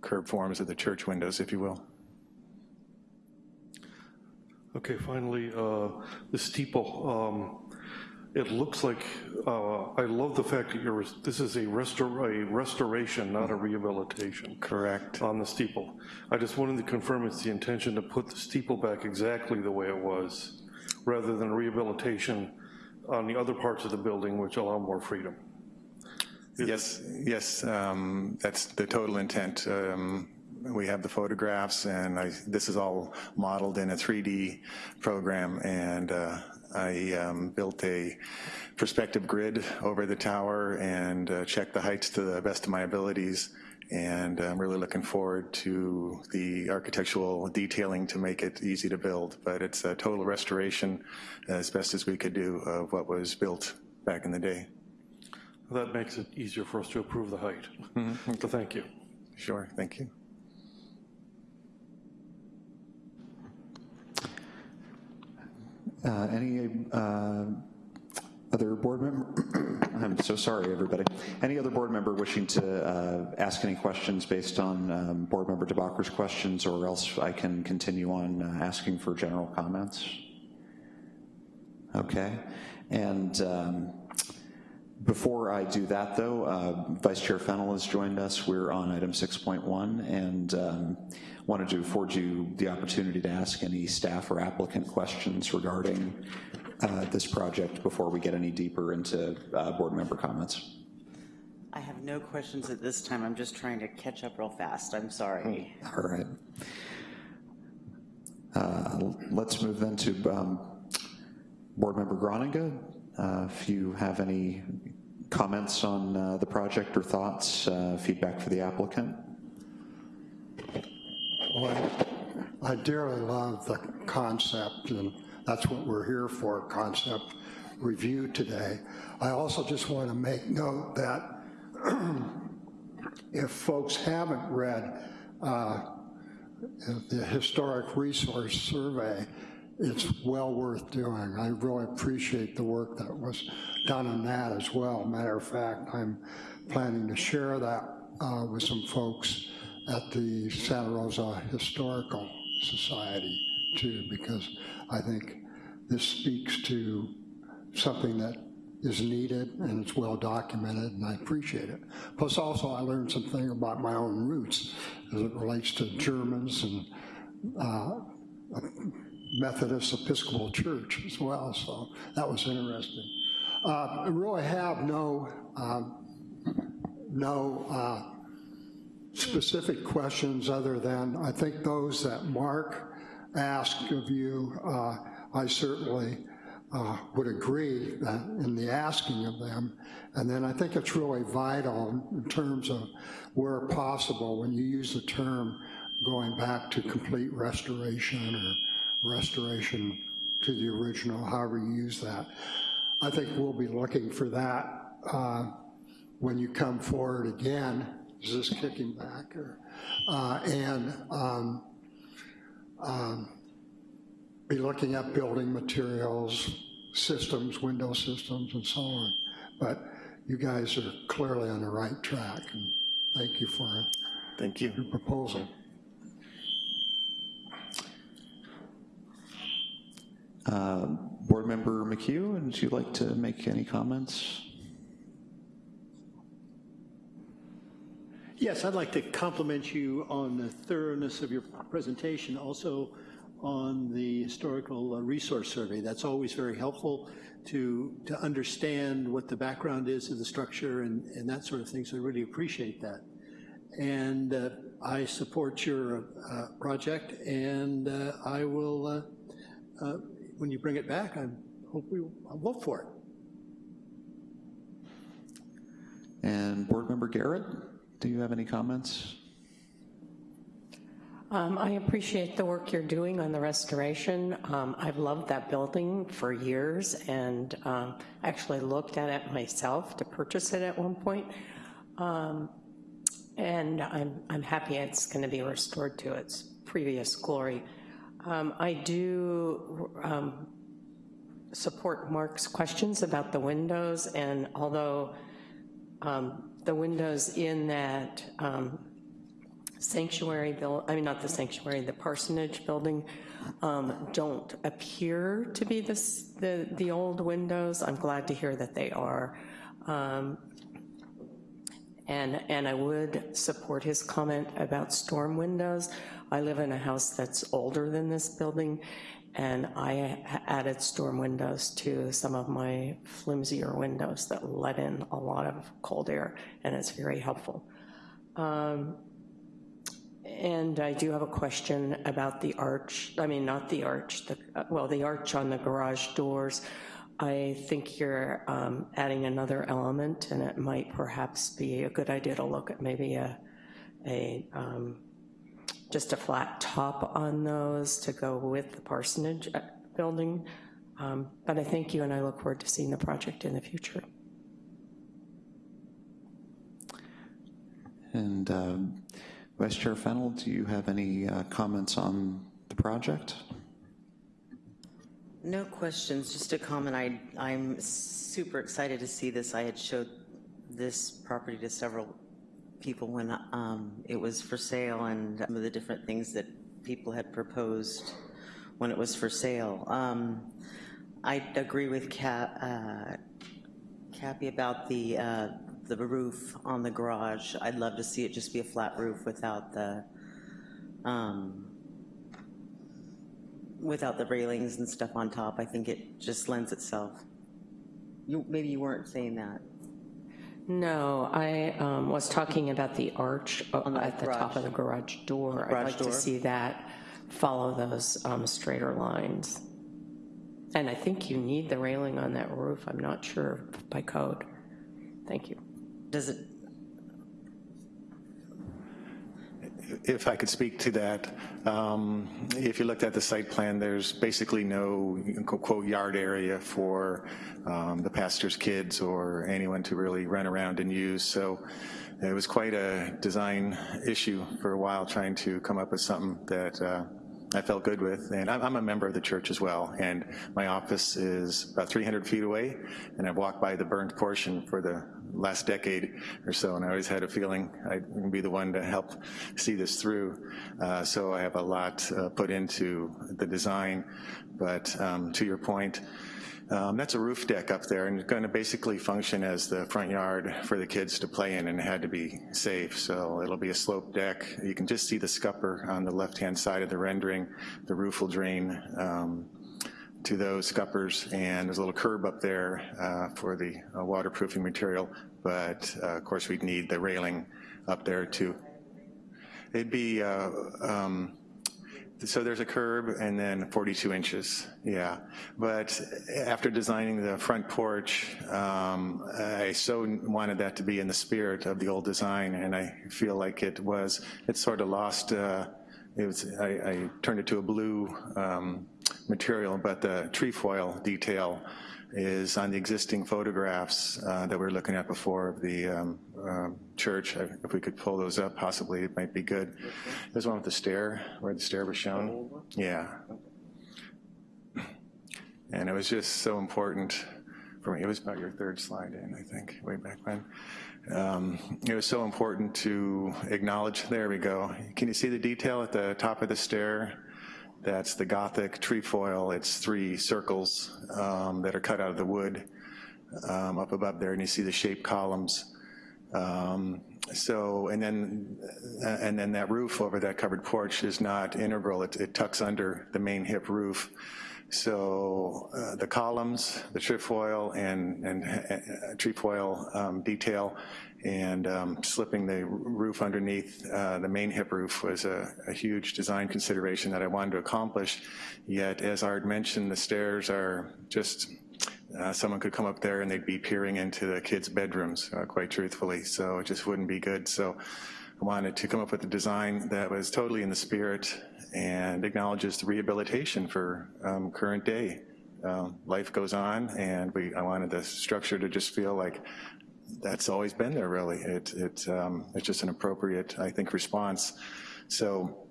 curved forms of the church windows, if you will. Okay, finally, uh, the steeple. Um, it looks like, uh, I love the fact that you're, this is a, restor a restoration, not a rehabilitation. Correct. On the steeple. I just wanted to confirm it's the intention to put the steeple back exactly the way it was, rather than rehabilitation on the other parts of the building which allow more freedom. Is yes, yes, um, that's the total intent. Um, we have the photographs and I, this is all modeled in a 3D program and uh, I um, built a perspective grid over the tower and uh, checked the heights to the best of my abilities and I'm really looking forward to the architectural detailing to make it easy to build, but it's a total restoration as best as we could do of what was built back in the day. That makes it easier for us to approve the height. Mm -hmm. So thank you. Sure, thank you. Uh, any uh, other board member? I'm so sorry, everybody. Any other board member wishing to uh, ask any questions based on um, board member DeBacker's questions or else I can continue on uh, asking for general comments? Okay, and um, before I do that though, uh, Vice Chair Fennell has joined us. We're on item 6.1 and um, wanted to afford you the opportunity to ask any staff or applicant questions regarding uh, this project before we get any deeper into uh, board member comments. I have no questions at this time. I'm just trying to catch up real fast. I'm sorry. All right. Uh, let's move then to um, board member Groninga. Uh, if you have any comments on uh, the project or thoughts, uh, feedback for the applicant. Well, I dearly love the concept, and that's what we're here for, concept review today. I also just want to make note that if folks haven't read uh, the Historic Resource Survey, it's well worth doing. I really appreciate the work that was done on that as well. Matter of fact, I'm planning to share that uh, with some folks at the Santa Rosa Historical Society too, because I think this speaks to something that is needed and it's well documented and I appreciate it. Plus also I learned something about my own roots as it relates to Germans and uh, Methodist Episcopal Church as well, so that was interesting. Uh, I really have no, um, no uh, specific questions other than I think those that Mark asked of you, uh, I certainly uh, would agree that in the asking of them. And then I think it's really vital in terms of where possible when you use the term going back to complete restoration or restoration to the original, however you use that. I think we'll be looking for that uh, when you come forward again. Is this kicking back? Or, uh, and um, um, be looking at building materials, systems, window systems, and so on. But you guys are clearly on the right track, and thank you for Thank you. your proposal. Uh, Board Member McHugh, would you like to make any comments? Yes, I'd like to compliment you on the thoroughness of your presentation, also on the historical uh, resource survey. That's always very helpful to, to understand what the background is of the structure and, and that sort of thing, so I really appreciate that. And uh, I support your uh, project, and uh, I will, uh, uh, when you bring it back, I hope we, I'll vote for it. And Board Member Garrett, do you have any comments? Um, I appreciate the work you're doing on the restoration. Um, I've loved that building for years and um, actually looked at it myself to purchase it at one point. Um, and I'm, I'm happy it's going to be restored to its previous glory. Um, I do um, support Mark's questions about the windows, and although the windows in that sanctuary build, I mean, not the sanctuary, the parsonage building um, don't appear to be this, the, the old windows. I'm glad to hear that they are. Um, and, and I would support his comment about storm windows. I live in a house that's older than this building, and I added storm windows to some of my flimsier windows that let in a lot of cold air, and it's very helpful. Um, and I do have a question about the arch, I mean, not the arch, the, well, the arch on the garage doors. I think you're um, adding another element and it might perhaps be a good idea to look at maybe a, a um, just a flat top on those to go with the parsonage uh, building. Um, but I thank you and I look forward to seeing the project in the future. And um, Vice Chair Fennell, do you have any uh, comments on the project? No questions, just a comment. I, I'm super excited to see this. I had showed this property to several people when um, it was for sale and some of the different things that people had proposed when it was for sale. Um, I agree with Cap, uh, Cappy about the uh, the roof on the garage. I'd love to see it just be a flat roof without the, um, without the railings and stuff on top. I think it just lends itself. You, maybe you weren't saying that. No, I um, was talking about the arch uh, the at the top of the garage door. I'd like door. to see that follow those um, straighter lines. And I think you need the railing on that roof. I'm not sure by code. Thank you. Does it, If I could speak to that, um, if you looked at the site plan, there's basically no quote yard area for um, the pastor's kids or anyone to really run around and use. So it was quite a design issue for a while trying to come up with something that uh, I felt good with, and I'm, a member of the church as well, and my office is about 300 feet away, and I've walked by the burned portion for the last decade or so, and I always had a feeling I'd be the one to help see this through. Uh, so I have a lot uh, put into the design, but um, to your point, um, that's a roof deck up there and it's gonna basically function as the front yard for the kids to play in and it had to be safe. So it'll be a slope deck. You can just see the scupper on the left-hand side of the rendering. The roof will drain um, to those scuppers and there's a little curb up there uh, for the uh, waterproofing material. But uh, of course we'd need the railing up there too. It'd be uh, um, so there's a curb and then 42 inches, yeah. But after designing the front porch, um, I so wanted that to be in the spirit of the old design and I feel like it was, it sort of lost, uh, it was, I, I, turned it to a blue um, material, but the trefoil detail is on the existing photographs uh, that we were looking at before of the um, uh, church. If we could pull those up, possibly it might be good. There's one with the stair, where the stair was shown. Yeah. And it was just so important for me. It was about your third slide in, I think, way back when. Um, it was so important to acknowledge, there we go. Can you see the detail at the top of the stair? That's the Gothic trefoil. It's three circles um, that are cut out of the wood um, up above there, and you see the shaped columns. Um, so, and then, uh, and then that roof over that covered porch is not integral. It, it tucks under the main hip roof. So uh, the columns, the trefoil and, and uh, trefoil um, detail and um, slipping the roof underneath uh, the main hip roof was a, a, huge design consideration that I wanted to accomplish. Yet, as Art mentioned, the stairs are just, uh, someone could come up there and they'd be peering into the kids' bedrooms, uh, quite truthfully, so it just wouldn't be good. So I wanted to come up with a design that was totally in the spirit and acknowledges the rehabilitation for um, current day. Um, life goes on and we, I wanted the structure to just feel like that's always been there really. It, it, um, it's just an appropriate, I think, response. So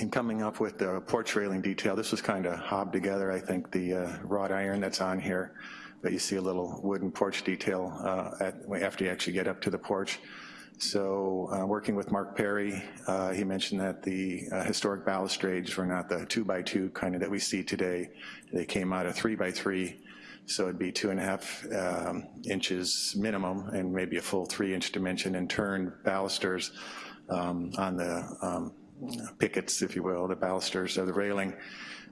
in coming up with the porch railing detail, this was kind of hobbed together, I think, the uh, wrought iron that's on here, but you see a little wooden porch detail uh, at, after you actually get up to the porch. So uh, working with Mark Perry, uh, he mentioned that the uh, historic balustrades were not the two by two kind of that we see today. They came out of three by three so it'd be two and a half um, inches minimum and maybe a full three inch dimension and turned balusters um, on the um, pickets, if you will, the balusters of the railing.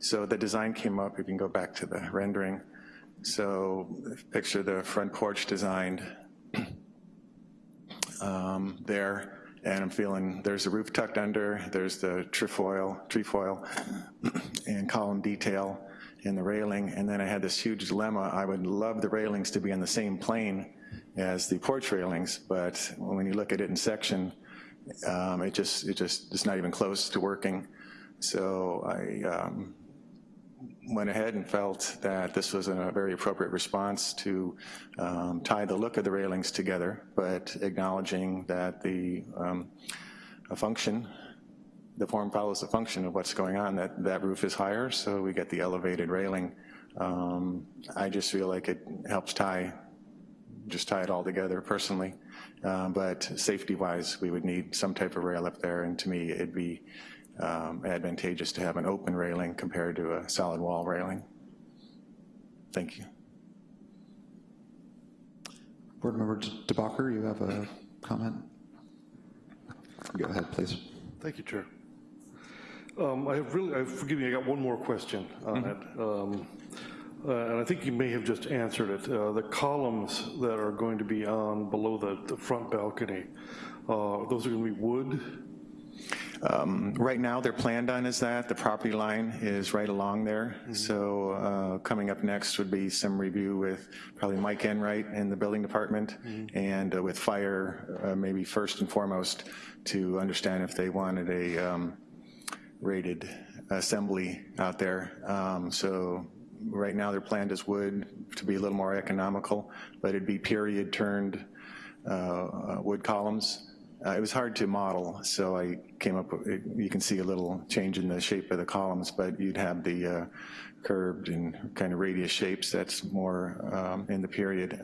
So the design came up, you can go back to the rendering. So picture the front porch designed um, there and I'm feeling there's a roof tucked under, there's the trefoil, trefoil and column detail, in the railing, and then I had this huge dilemma. I would love the railings to be on the same plane as the porch railings, but when you look at it in section, um, it just it just it's not even close to working. So I um, went ahead and felt that this was a very appropriate response to um, tie the look of the railings together, but acknowledging that the um, function the form follows the function of what's going on. That, that roof is higher, so we get the elevated railing. Um, I just feel like it helps tie, just tie it all together personally. Um, but safety-wise, we would need some type of rail up there, and to me, it'd be um, advantageous to have an open railing compared to a solid wall railing. Thank you. Board Member DeBacher, you have a comment? Go ahead, please. Thank you, Chair. Um, I have really, I, forgive me, I got one more question on mm -hmm. it. Um, uh, and I think you may have just answered it. Uh, the columns that are going to be on below the, the front balcony, uh, those are going to be wood? Um, right now, they're planned on as that. The property line is right along there. Mm -hmm. So uh, coming up next would be some review with probably Mike Enright in the building department mm -hmm. and uh, with fire, uh, maybe first and foremost, to understand if they wanted a um, rated assembly out there. Um, so right now they're planned as wood to be a little more economical, but it'd be period turned uh, wood columns uh, it was hard to model, so I came up with, you can see a little change in the shape of the columns, but you'd have the uh, curved and kind of radius shapes that's more um, in the period.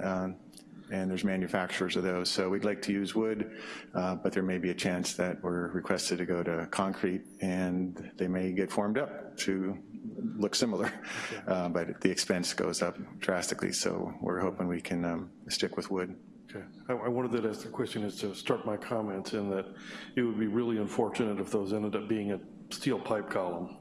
Uh, and there's manufacturers of those. So we'd like to use wood, uh, but there may be a chance that we're requested to go to concrete and they may get formed up to look similar, uh, but the expense goes up drastically. So we're hoping we can um, stick with wood. Okay, I, I wanted to ask the question is to start my comments in that it would be really unfortunate if those ended up being a steel pipe column.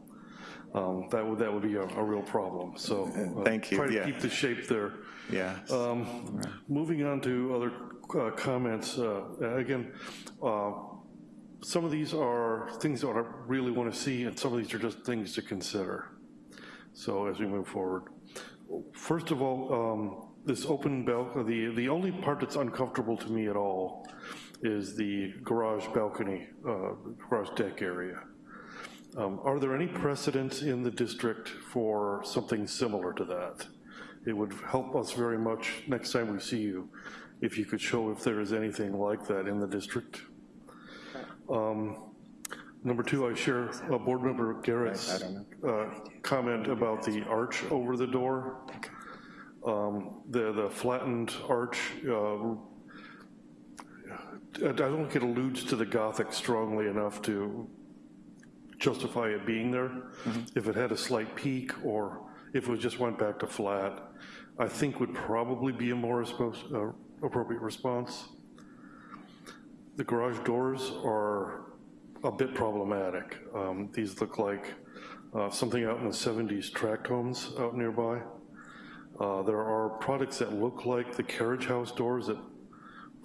Um, that would that would be a, a real problem. So uh, Thank you, Try to yeah. keep the shape there. Yeah. Um, moving on to other uh, comments, uh, again, uh, some of these are things that I really want to see, and some of these are just things to consider. So as we move forward, first of all, um, this open balcony, the, the only part that's uncomfortable to me at all is the garage balcony, uh, garage deck area. Um, are there any precedents in the district for something similar to that? It would help us very much next time we see you if you could show if there is anything like that in the district. Um, number two, I share uh, Board Member Garrett's uh, comment about the arch over the door. Um, the, the flattened arch, uh, I don't think it alludes to the Gothic strongly enough to justify it being there. If it had a slight peak or if it just went back to flat, I think would probably be a more uh, appropriate response. The garage doors are a bit problematic. Um, These look like uh, something out in the 70s tract homes out nearby. Uh, There are products that look like the carriage house doors that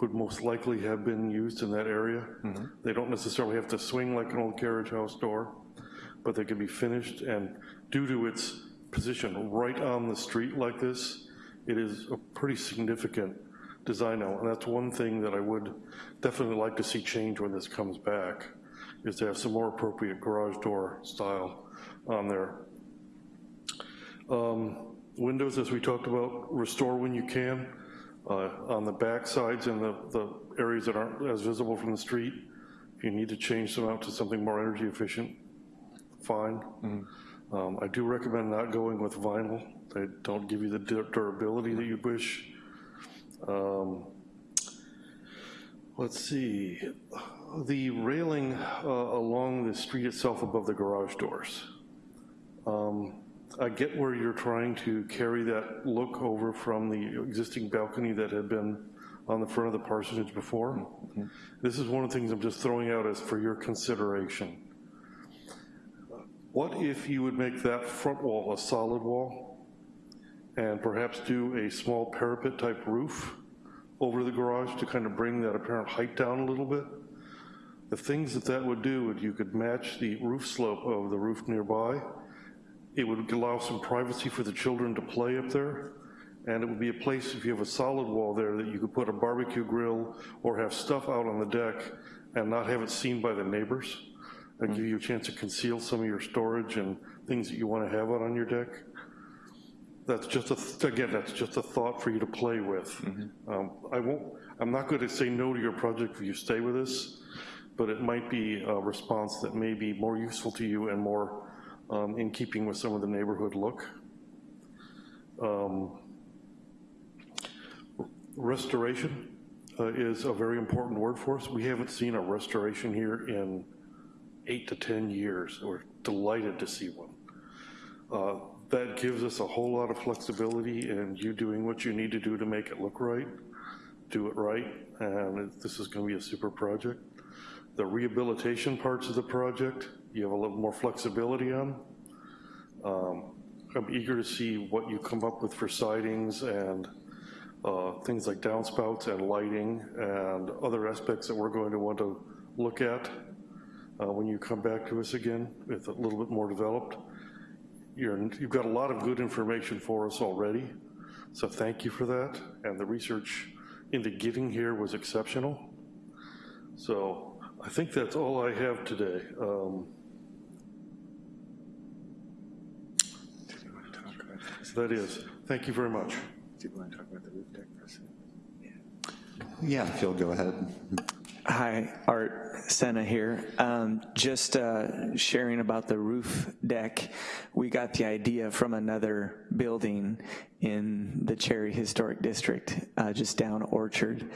would most likely have been used in that area. They don't necessarily have to swing like an old carriage house door, but they can be finished, and due to its position right on the street like this, it is a pretty significant design element. And that's one thing that I would definitely like to see change when this comes back, is to have some more appropriate garage door style on there. Um, Windows, as we talked about, restore when you can. Uh, On the back sides and the, the areas that aren't as visible from the street, if you need to change them out to something more energy efficient, fine. Um, I do recommend not going with vinyl. They don't give you the dur- durability that you'd wish. Um, Let's see, the railing uh, along the street itself above the garage doors. Um, I get where you're trying to carry that look over from the existing balcony that had been on the front of the parsonage before. Mm-hmm. This is one of the things I'm just throwing out as for your consideration. What if you would make that front wall a solid wall and perhaps do a small parapet type roof over the garage to kind of bring that apparent height down a little bit? The things that that would do, would you could match the roof slope of the roof nearby. It would allow some privacy for the children to play up there. And it would be a place, if you have a solid wall there, that you could put a barbecue grill or have stuff out on the deck and not have it seen by the neighbors. And give you a chance to conceal some of your storage and things that you want to have out on your deck. That's just a, th- again, that's just a thought for you to play with. Um, I won't, I'm not going to say no to your project if you stay with us, but it might be a response that may be more useful to you and more um, in keeping with some of the neighborhood look. Um, Restoration uh, is a very important word for us. We haven't seen a restoration here in eight to 10 years. We're delighted to see one. Uh, That gives us a whole lot of flexibility in you doing what you need to do to make it look right, do it right, and this is gonna be a super project. The rehabilitation parts of the project, you have a little more flexibility on. Um, I'm eager to see what you come up with for sidings and uh, things like downspouts and lighting and other aspects that we're going to want to look at uh, when you come back to us again with a little bit more developed. You're, you've got a lot of good information for us already, so thank you for that. And the research into getting here was exceptional. So I think that's all I have today. Um, So that is, thank you very much. Do you want to talk about the roof deck for a second? Yeah, if you'll go ahead. Hi, Art Senna here. Um, just uh, sharing about the roof deck. We got the idea from another building in the Cherry Historic District, uh, just down Orchard.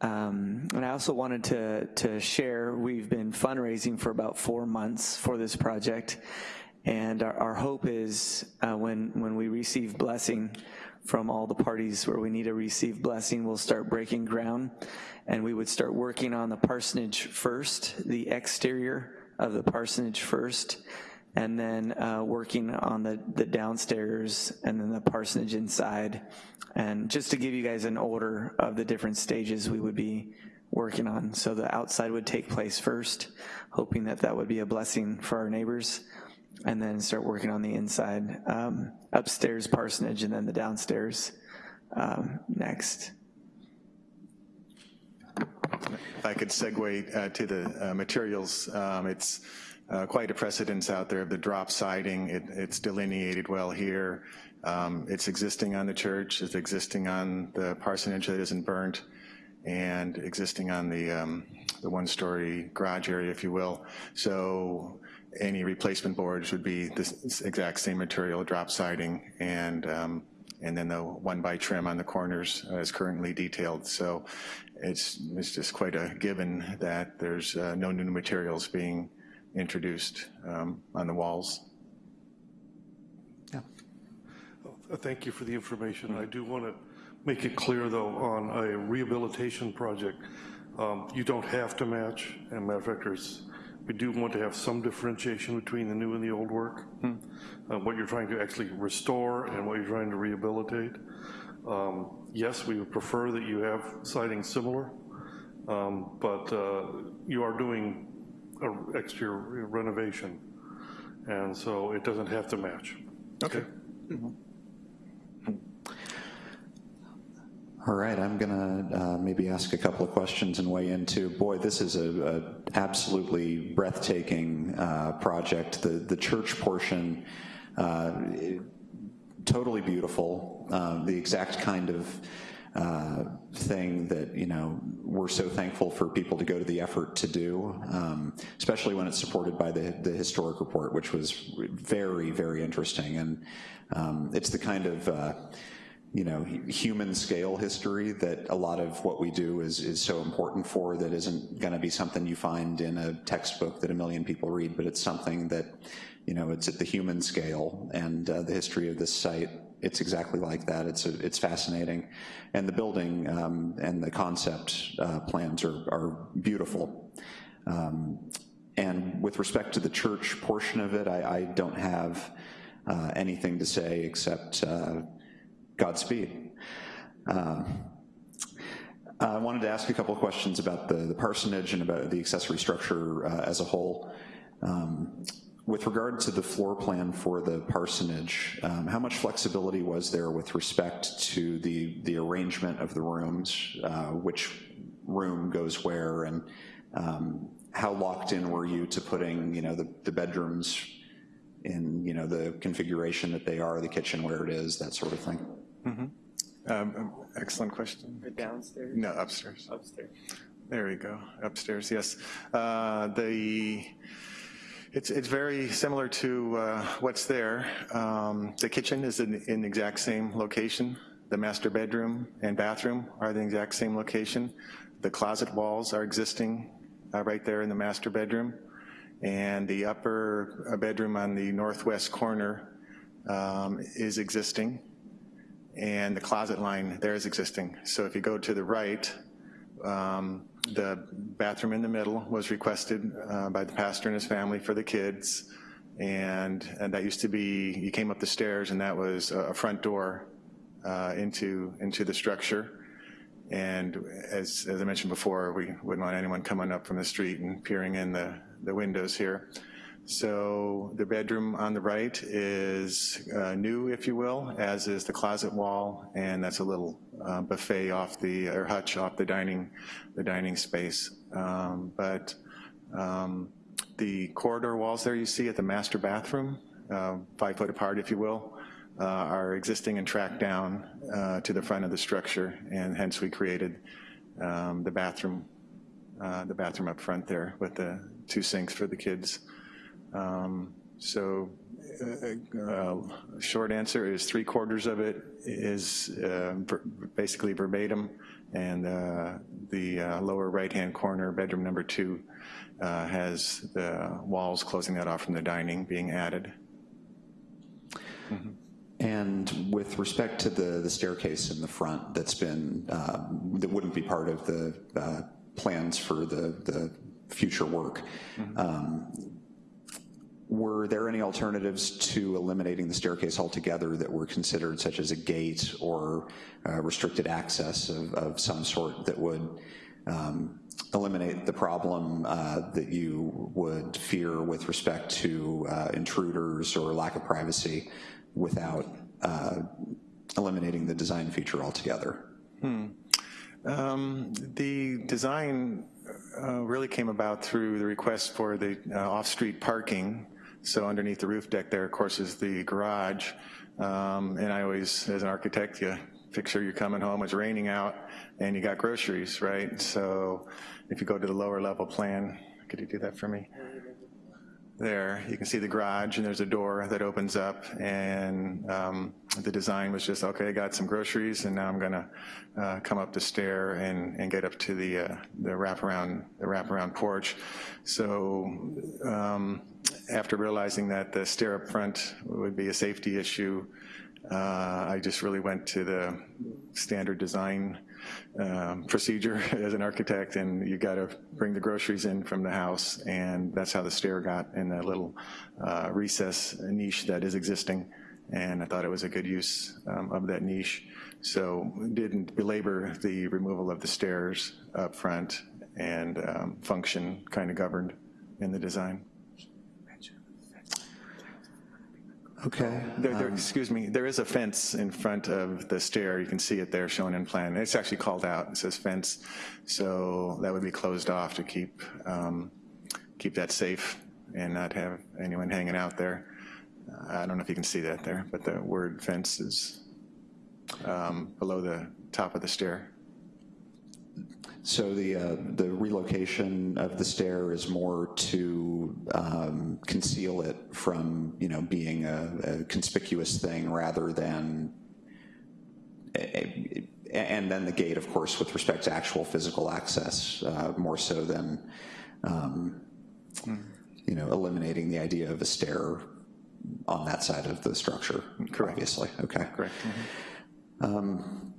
Um, and I also wanted to, to share, we've been fundraising for about four months for this project. And our, our hope is uh, when, when we receive blessing from all the parties where we need to receive blessing, we'll start breaking ground and we would start working on the parsonage first, the exterior of the parsonage first, and then uh, working on the, the downstairs and then the parsonage inside. And just to give you guys an order of the different stages we would be working on. So the outside would take place first, hoping that that would be a blessing for our neighbors and then start working on the inside, um, upstairs parsonage, and then the downstairs um, next. If I could segue uh, to the uh, materials, um, it's uh, quite a precedence out there of the drop siding. It, it's delineated well here. Um, it's existing on the church, it's existing on the parsonage that isn't burnt, and existing on the, um, the one-story garage area, if you will. So any replacement boards would be this exact same material, drop siding, and um, and then the one by trim on the corners uh, is currently detailed. So it's, it's just quite a given that there's uh, no new materials being introduced um, on the walls. Uh, Thank you for the information. I do want to make it clear, though, on a rehabilitation project, um, you don't have to match. And matter of fact, there's, we do want to have some differentiation between the new and the old work. Hmm. Uh, what you're trying to actually restore and what you're trying to rehabilitate. Um, yes, we would prefer that you have siding similar, um, but uh, you are doing a exterior renovation, and so it doesn't have to match. Okay. All right, I'm gonna uh, maybe ask a couple of questions and weigh into, boy, this is a, a absolutely breathtaking uh, project. The, the church portion, uh, totally beautiful, um, the exact kind of uh, thing that, you know, we're so thankful for people to go to the effort to do, um, especially when it's supported by the, the historic report, which was very, very interesting. And um, it's the kind of, uh, you know, human scale history that a lot of what we do is, is so important for that isn't gonna be something you find in a textbook that a million people read, but it's something that, you know, it's at the human scale and uh, the history of this site it's exactly like that. It's, a, it's fascinating. And the building um, and the concept uh, plans are, are beautiful. Um, and with respect to the church portion of it, I, I don't have uh, anything to say except uh, Godspeed. Uh, I wanted to ask a couple of questions about the, the parsonage and about the accessory structure uh, as a whole. Um, with regard to the floor plan for the parsonage, um, how much flexibility was there with respect to the, the arrangement of the rooms, uh, which room goes where, and um, how locked in were you to putting, you know, the, the bedrooms in, you know, the configuration that they are, the kitchen where it is, that sort of thing? Mm -hmm. um, excellent question. Downstairs? No, upstairs. Upstairs. There we go, upstairs, yes. Uh, the, it's, it's very similar to uh, what's there. Um, the kitchen is in, in the exact same location. The master bedroom and bathroom are the exact same location. The closet walls are existing uh, right there in the master bedroom. And the upper uh, bedroom on the northwest corner um, is existing. And the closet line there is existing. So if you go to the right, um, the bathroom in the middle was requested uh, by the pastor and his family for the kids. And, and that used to be, you came up the stairs and that was a front door uh, into, into the structure. And as, as I mentioned before, we wouldn't want anyone coming up from the street and peering in the, the windows here. So the bedroom on the right is uh, new, if you will, as is the closet wall, and that's a little uh, buffet off the, or hutch off the dining, the dining space. Um, but um, the corridor walls there you see at the master bathroom, uh, five foot apart, if you will, uh, are existing and tracked down uh, to the front of the structure, and hence we created um, the bathroom uh, the bathroom up front there with the two sinks for the kids. Um, so uh, uh, short answer is three quarters of it is uh, ver basically verbatim. And uh, the uh, lower right-hand corner, bedroom number two, uh, has the walls closing that off from the dining being added. And with respect to the, the staircase in the front that's been, that wouldn't be part of the uh, plans for the, the future work, um, were there any alternatives to eliminating the staircase altogether that were considered, such as a gate or uh, restricted access of, of some sort that would um, eliminate the problem uh, that you would fear with respect to uh, intruders or lack of privacy without uh, eliminating the design feature altogether? Hmm. Um, the design uh, really came about through the request for the uh, off-street parking. So underneath the roof deck there, of course, is the garage. Um, and I always, as an architect, you picture you're coming home, it's raining out, and you got groceries, right? So if you go to the lower level plan, could you do that for me? There, you can see the garage and there's a door that opens up and um, the design was just, okay, I got some groceries and now I'm gonna uh, come up the stair and, and get up to the, uh, the wraparound, the wraparound porch. So um, after realizing that the stair up front would be a safety issue, uh, I just really went to the standard design um, procedure as an architect and you gotta bring the groceries in from the house and that's how the stair got in that little uh, recess niche that is existing and I thought it was a good use um, of that niche. So didn't belabor the removal of the stairs up front and um, function kind of governed in the design. Okay. There, there, excuse me, there is a fence in front of the stair. You can see it there shown in plan. It's actually called out. It says fence. So that would be closed off to keep, um, keep that safe and not have anyone hanging out there. Uh, I don't know if you can see that there, but the word fence is um, below the top of the stair. So the, uh, the relocation of the stair is more to um, conceal it from, you know, being a, a conspicuous thing rather than, a, a, and then the gate, of course, with respect to actual physical access, uh, more so than, um, you know, eliminating the idea of a stair on that side of the structure, Correct. obviously. Okay. Correct. Um,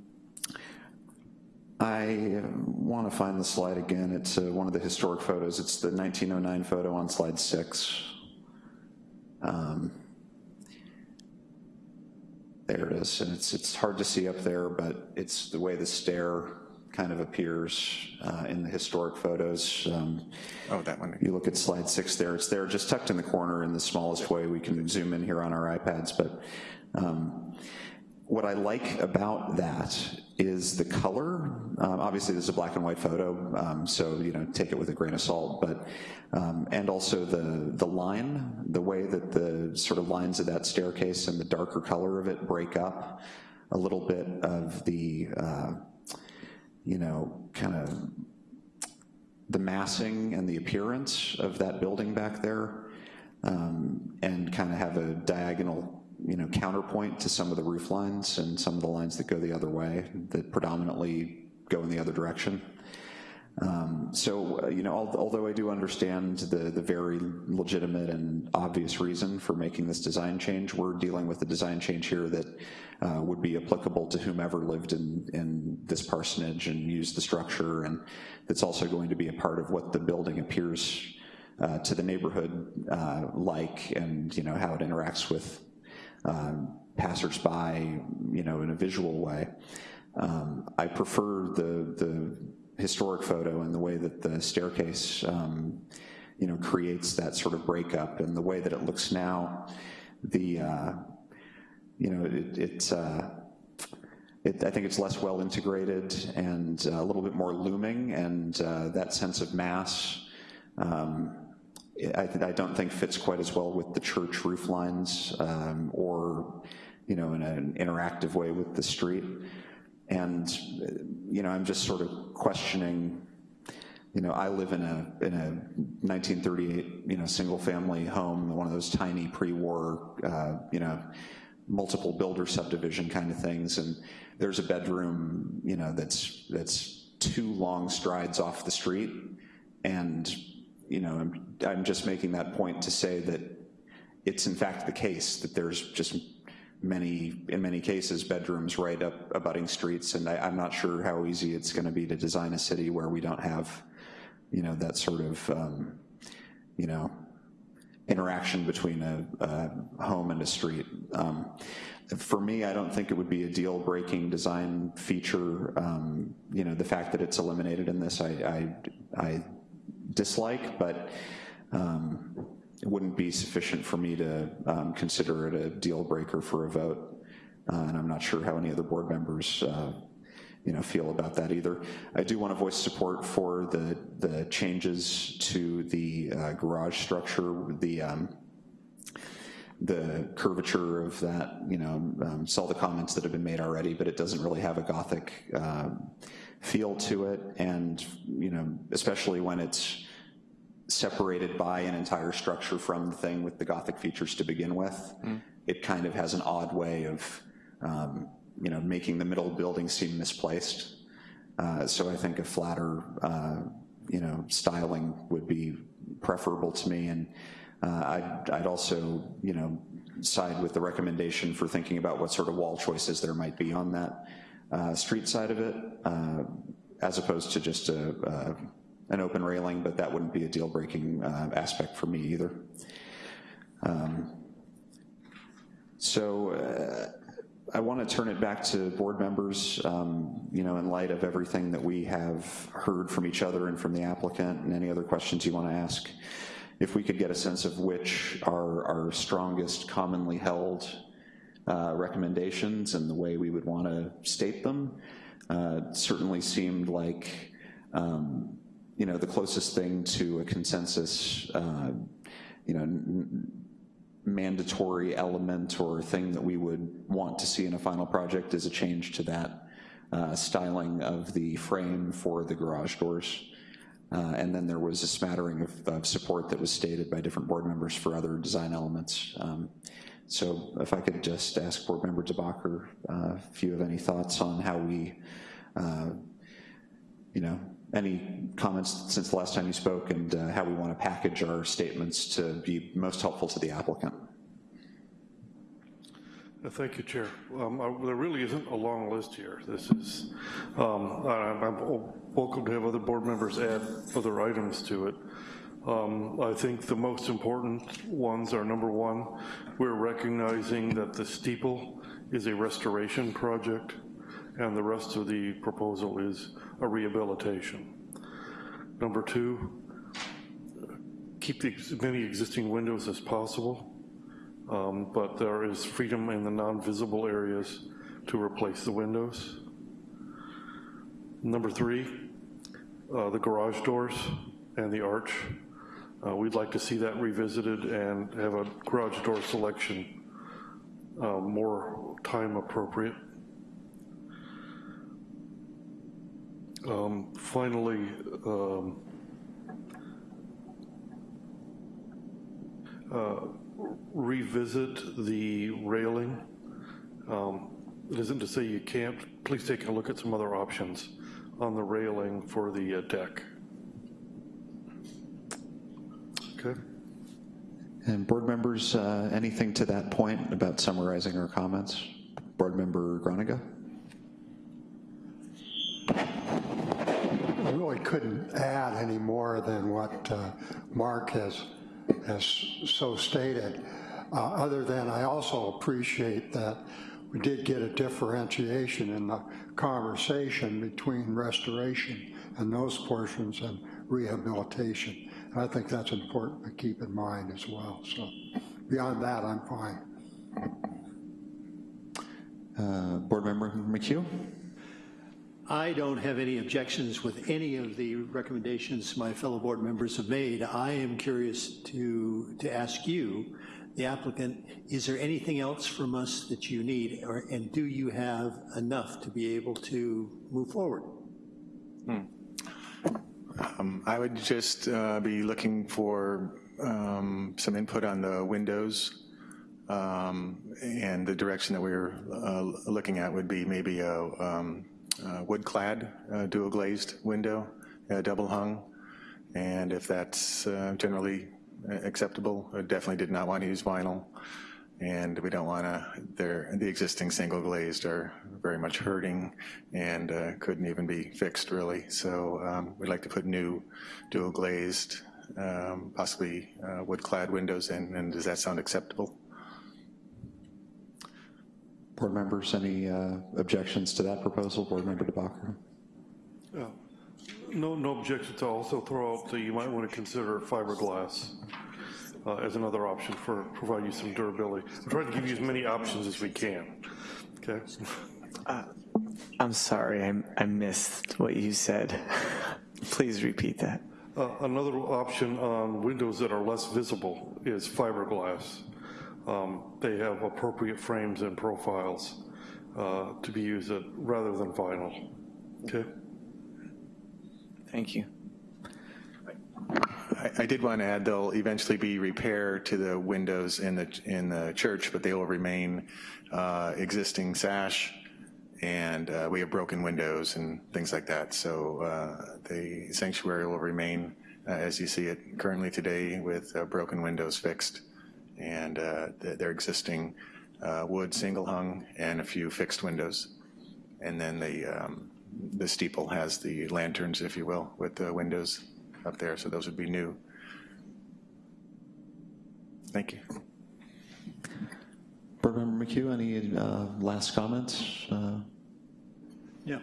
I want to find the slide again. It's uh, one of the historic photos. It's the 1909 photo on slide six. Um, there it is, and it's, it's hard to see up there, but it's the way the stair kind of appears uh, in the historic photos. Um, oh, that one. You look at slide six there, it's there just tucked in the corner in the smallest way we can zoom in here on our iPads, but um, what I like about that is the color. Um, obviously, this is a black and white photo, um, so you know, take it with a grain of salt. But um, and also the the line, the way that the sort of lines of that staircase and the darker color of it break up a little bit of the uh, you know kind of the massing and the appearance of that building back there, um, and kind of have a diagonal you know, counterpoint to some of the roof lines and some of the lines that go the other way that predominantly go in the other direction. Um, so, uh, you know, al although I do understand the, the very legitimate and obvious reason for making this design change, we're dealing with a design change here that uh, would be applicable to whomever lived in, in this parsonage and used the structure, and that's also going to be a part of what the building appears uh, to the neighborhood uh, like and, you know, how it interacts with um, passersby, you know, in a visual way. Um, I prefer the, the historic photo and the way that the staircase, um, you know, creates that sort of breakup and the way that it looks now, the, uh, you know, it, it's, uh, it, I think it's less well integrated and a little bit more looming and uh, that sense of mass um, I, I, don't think fits quite as well with the church roof lines um, or, you know, in an interactive way with the street. And, you know, I'm just sort of questioning you know, I live in a, in a 1938, you know, single-family home, one of those tiny pre-war, uh, you know, multiple builder subdivision kind of things, and there's a bedroom, you know, that's, that's two long strides off the street, and, you know, I'm, I'm just making that point to say that it's in fact the case that there's just many, in many cases, bedrooms right up abutting streets, and I, I'm not sure how easy it's gonna be to design a city where we don't have, you know, that sort of, um, you know, interaction between a, a home and a street. Um, for me, I don't think it would be a deal-breaking design feature. Um, you know, the fact that it's eliminated in this, I, I, I dislike, but um, it wouldn't be sufficient for me to um, consider it a deal breaker for a vote. Uh, and I'm not sure how any other board members uh, you know, feel about that either. I do want to voice support for the, the changes to the uh, garage structure, the, um, the curvature of that, you know, um, saw the comments that have been made already, but it doesn't really have a Gothic um, feel to it, and, you know, especially when it's separated by an entire structure from the thing with the Gothic features to begin with, mm. it kind of has an odd way of, um, you know, making the middle building seem misplaced. Uh, so I think a flatter, uh, you know, styling would be preferable to me. And uh, I'd, I'd, also, you know, side with the recommendation for thinking about what sort of wall choices there might be on that uh, street side of it, uh, as opposed to just a, an open railing, but that wouldn't be a deal-breaking uh, aspect for me either. Um, so I want to turn it back to board members, um, you know, in light of everything that we have heard from each other and from the applicant and any other questions you want to ask. If we could get a sense of which are our strongest commonly held uh, recommendations and the way we would want to state them, uh, certainly seemed like, um, you know, the closest thing to a consensus, uh, you know, mandatory element or thing that we would want to see in a final project is a change to that uh, styling of the frame for the garage doors. Uh, and then there was a smattering of, of, support that was stated by different board members for other design elements. Um, so if I could just ask board member DeBacher uh, if you have any thoughts on how we, uh, you know, any comments since the last time you spoke and uh, how we want to package our statements to be most helpful to the applicant. Uh, thank you, Chair. Um, I, there really isn't a long list here. This is, um, I, am welcome to have other board members add other items to it. Um, I think the most important ones are number one, we're recognizing that the steeple is a restoration project and the rest of the proposal is a rehabilitation. Number two, keep the, as many existing windows as possible, um, but there is freedom in the non-visible areas to replace the windows. Number three, uh, the garage doors and the arch. Uh, we'd like to see that revisited and have a garage door selection uh, more time appropriate. Um, finally, um, uh, revisit the railing. Um, it isn't to say you can't, please take a look at some other options on the railing for the uh, deck. And board members, uh, anything to that point about summarizing our comments? Board member Groninger? I really couldn't add any more than what uh, Mark has, has so stated, uh, other than I also appreciate that we did get a differentiation in the conversation between restoration and those portions and rehabilitation. And I think that's important to keep in mind as well. So beyond that, I'm fine. Uh, Board Member McHugh? I don't have any objections with any of the recommendations my fellow board members have made. I am curious to, to ask you, the applicant, is there anything else from us that you need, or, and do you have enough to be able to move forward? Hmm. Um, I would just uh, be looking for um, some input on the windows. Um, and the direction that we're uh, looking at would be maybe a, um, a wood-clad uh, dual glazed window, uh, double hung. And if that's uh, generally acceptable, I definitely did not want to use vinyl. And we don't want to, the existing single glazed are very much hurting and uh, couldn't even be fixed really. So um, we'd like to put new dual glazed, um, possibly uh, wood clad windows in, and does that sound acceptable? Board members, any uh, objections to that proposal? Board Member DeBacher? Yeah. No, no objection to also throw out that you might want to consider fiberglass uh, as another option for provide you some durability. I'm trying to give you as many options as we can, okay? Uh, I'm sorry, I, I missed what you said. Please repeat that. Uh, another option on windows that are less visible is fiberglass. Um, they have appropriate frames and profiles uh, to be used at, rather than vinyl, okay? Thank you. I, I did want to add there'll eventually be repair to the windows in the in the church, but they will remain uh, existing sash, and uh, we have broken windows and things like that. So uh, the sanctuary will remain uh, as you see it currently today with uh, broken windows fixed, and uh, they're existing wood single hung and a few fixed windows, and then the um, the steeple has the lanterns, if you will, with the windows up there, so those would be new. Thank you. Board Member McHugh, any uh, last comments? Uh, yeah.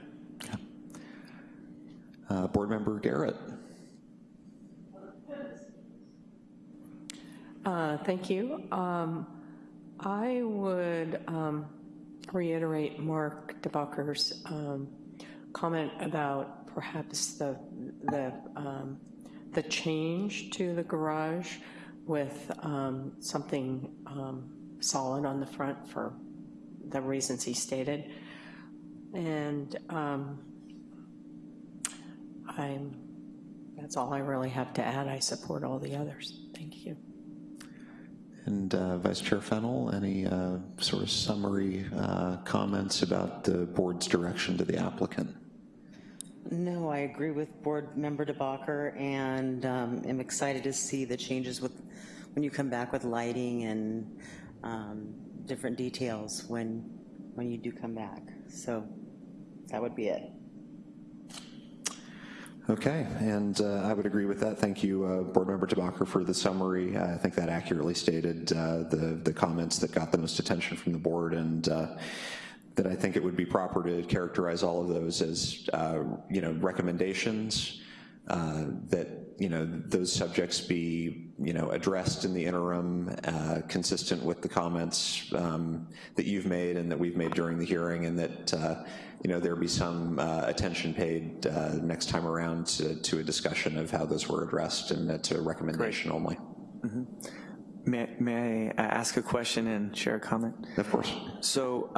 Uh, Board Member Garrett. Uh, thank you. Um, I would um, reiterate Mark DeBacher's um, comment about perhaps the, the, um, the change to the garage with um, something um, solid on the front for the reasons he stated. And um, I'm, that's all I really have to add. I support all the others. Thank you. And uh, Vice Chair Fennell, any uh, sort of summary uh, comments about the board's direction to the applicant? No, I agree with Board Member DeBacher and um, am excited to see the changes with when you come back with lighting and um, different details when when you do come back. So that would be it. Okay, and uh, I would agree with that. Thank you, uh, Board Member DeBacher, for the summary. I think that accurately stated uh, the, the comments that got the most attention from the board and uh, that I think it would be proper to characterize all of those as, uh, you know, recommendations uh, that, you know, those subjects be, you know, addressed in the interim, consistent with the comments um, that you've made and that we've made during the hearing and that, you know, there be some uh, attention paid uh, next time around to, to, a discussion of how those were addressed and to a recommendation Great. only. Mm -hmm. May, may I ask a question and share a comment? Of course. So,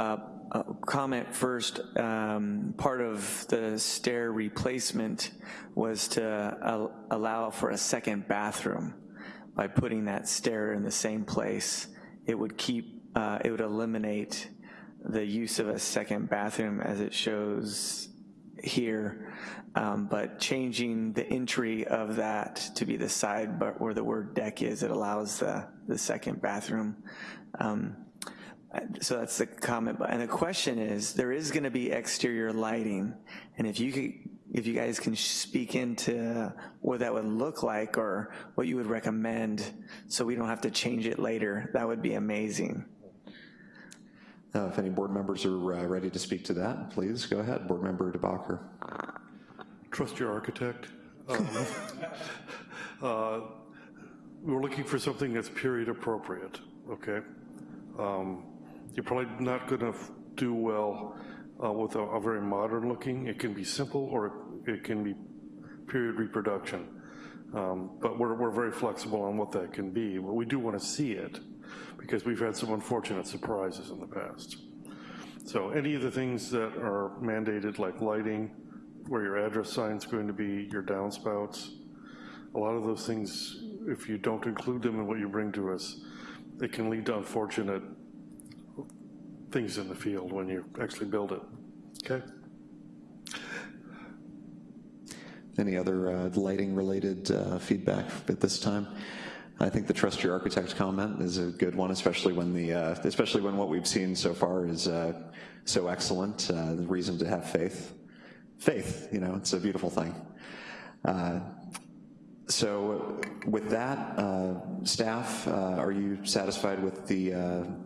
uh, comment first, um, part of the stair replacement was to allow for a second bathroom. By putting that stair in the same place, it would keep, uh, it would eliminate the use of a second bathroom as it shows here, um, but changing the entry of that to be the side but where the word deck is, it allows the, the second bathroom. Um, so that's the comment, and the question is, there is gonna be exterior lighting, and if you could, if you guys can speak into what that would look like or what you would recommend so we don't have to change it later, that would be amazing. Uh, if any board members are uh, ready to speak to that, please go ahead. Board Member DeBacher. Trust your architect. Um, uh, we're looking for something that's period appropriate, okay? Um, you're probably not gonna do well uh, with a, a, very modern looking. It can be simple or it can be period reproduction. Um, but we're, we're very flexible on what that can be, but we do wanna see it because we've had some unfortunate surprises in the past. So any of the things that are mandated like lighting, where your address sign's going to be, your downspouts. A lot of those things, if you don't include them in what you bring to us, it can lead to unfortunate things in the field when you actually build it, okay? Any other uh, lighting-related uh, feedback at this time? I think the trust your architect comment is a good one, especially when the uh, especially when what we've seen so far is uh, so excellent. Uh, the reason to have faith, faith. You know, it's a beautiful thing. Uh, so, with that, uh, staff, uh, are you satisfied with the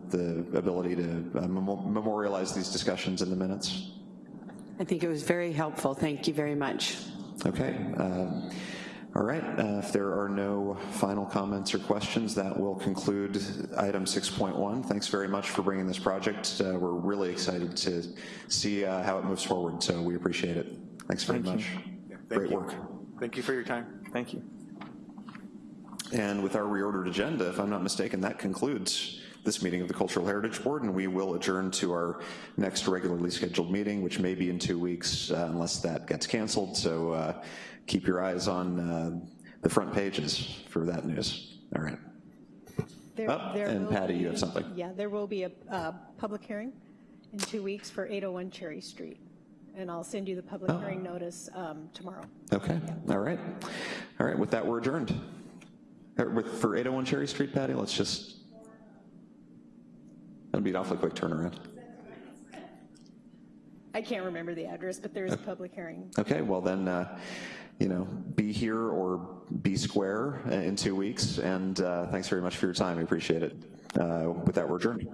the ability to mem memorialize these discussions in the minutes? I think it was very helpful. Thank you very much. Okay. Um, all right, uh, if there are no final comments or questions, that will conclude item 6.1. Thanks very much for bringing this project. Uh, we're really excited to see uh, how it moves forward, so we appreciate it. Thanks very Thank much. Yeah, Great you. work. Thank you for your time. Thank you. And with our reordered agenda, if I'm not mistaken, that concludes this meeting of the Cultural Heritage Board, and we will adjourn to our next regularly scheduled meeting, which may be in two weeks, uh, unless that gets canceled. So uh, keep your eyes on uh, the front pages for that news. All right. There- Oh, there and Patty, you have something. Yeah, there will be a, uh public hearing in two weeks for 801 Cherry Street. And I'll send you the public Oh. hearing notice um, tomorrow. Okay, all right. All right, with that, we're adjourned. With, for 801 Cherry Street, Patty, let's just, that'd be an awfully quick turnaround. I can't remember the address, but there is a public hearing. Okay, well then, uh, you know, be here or be square uh, in two weeks, and uh, thanks very much for your time, we appreciate it. Uh, With that, we're adjourned.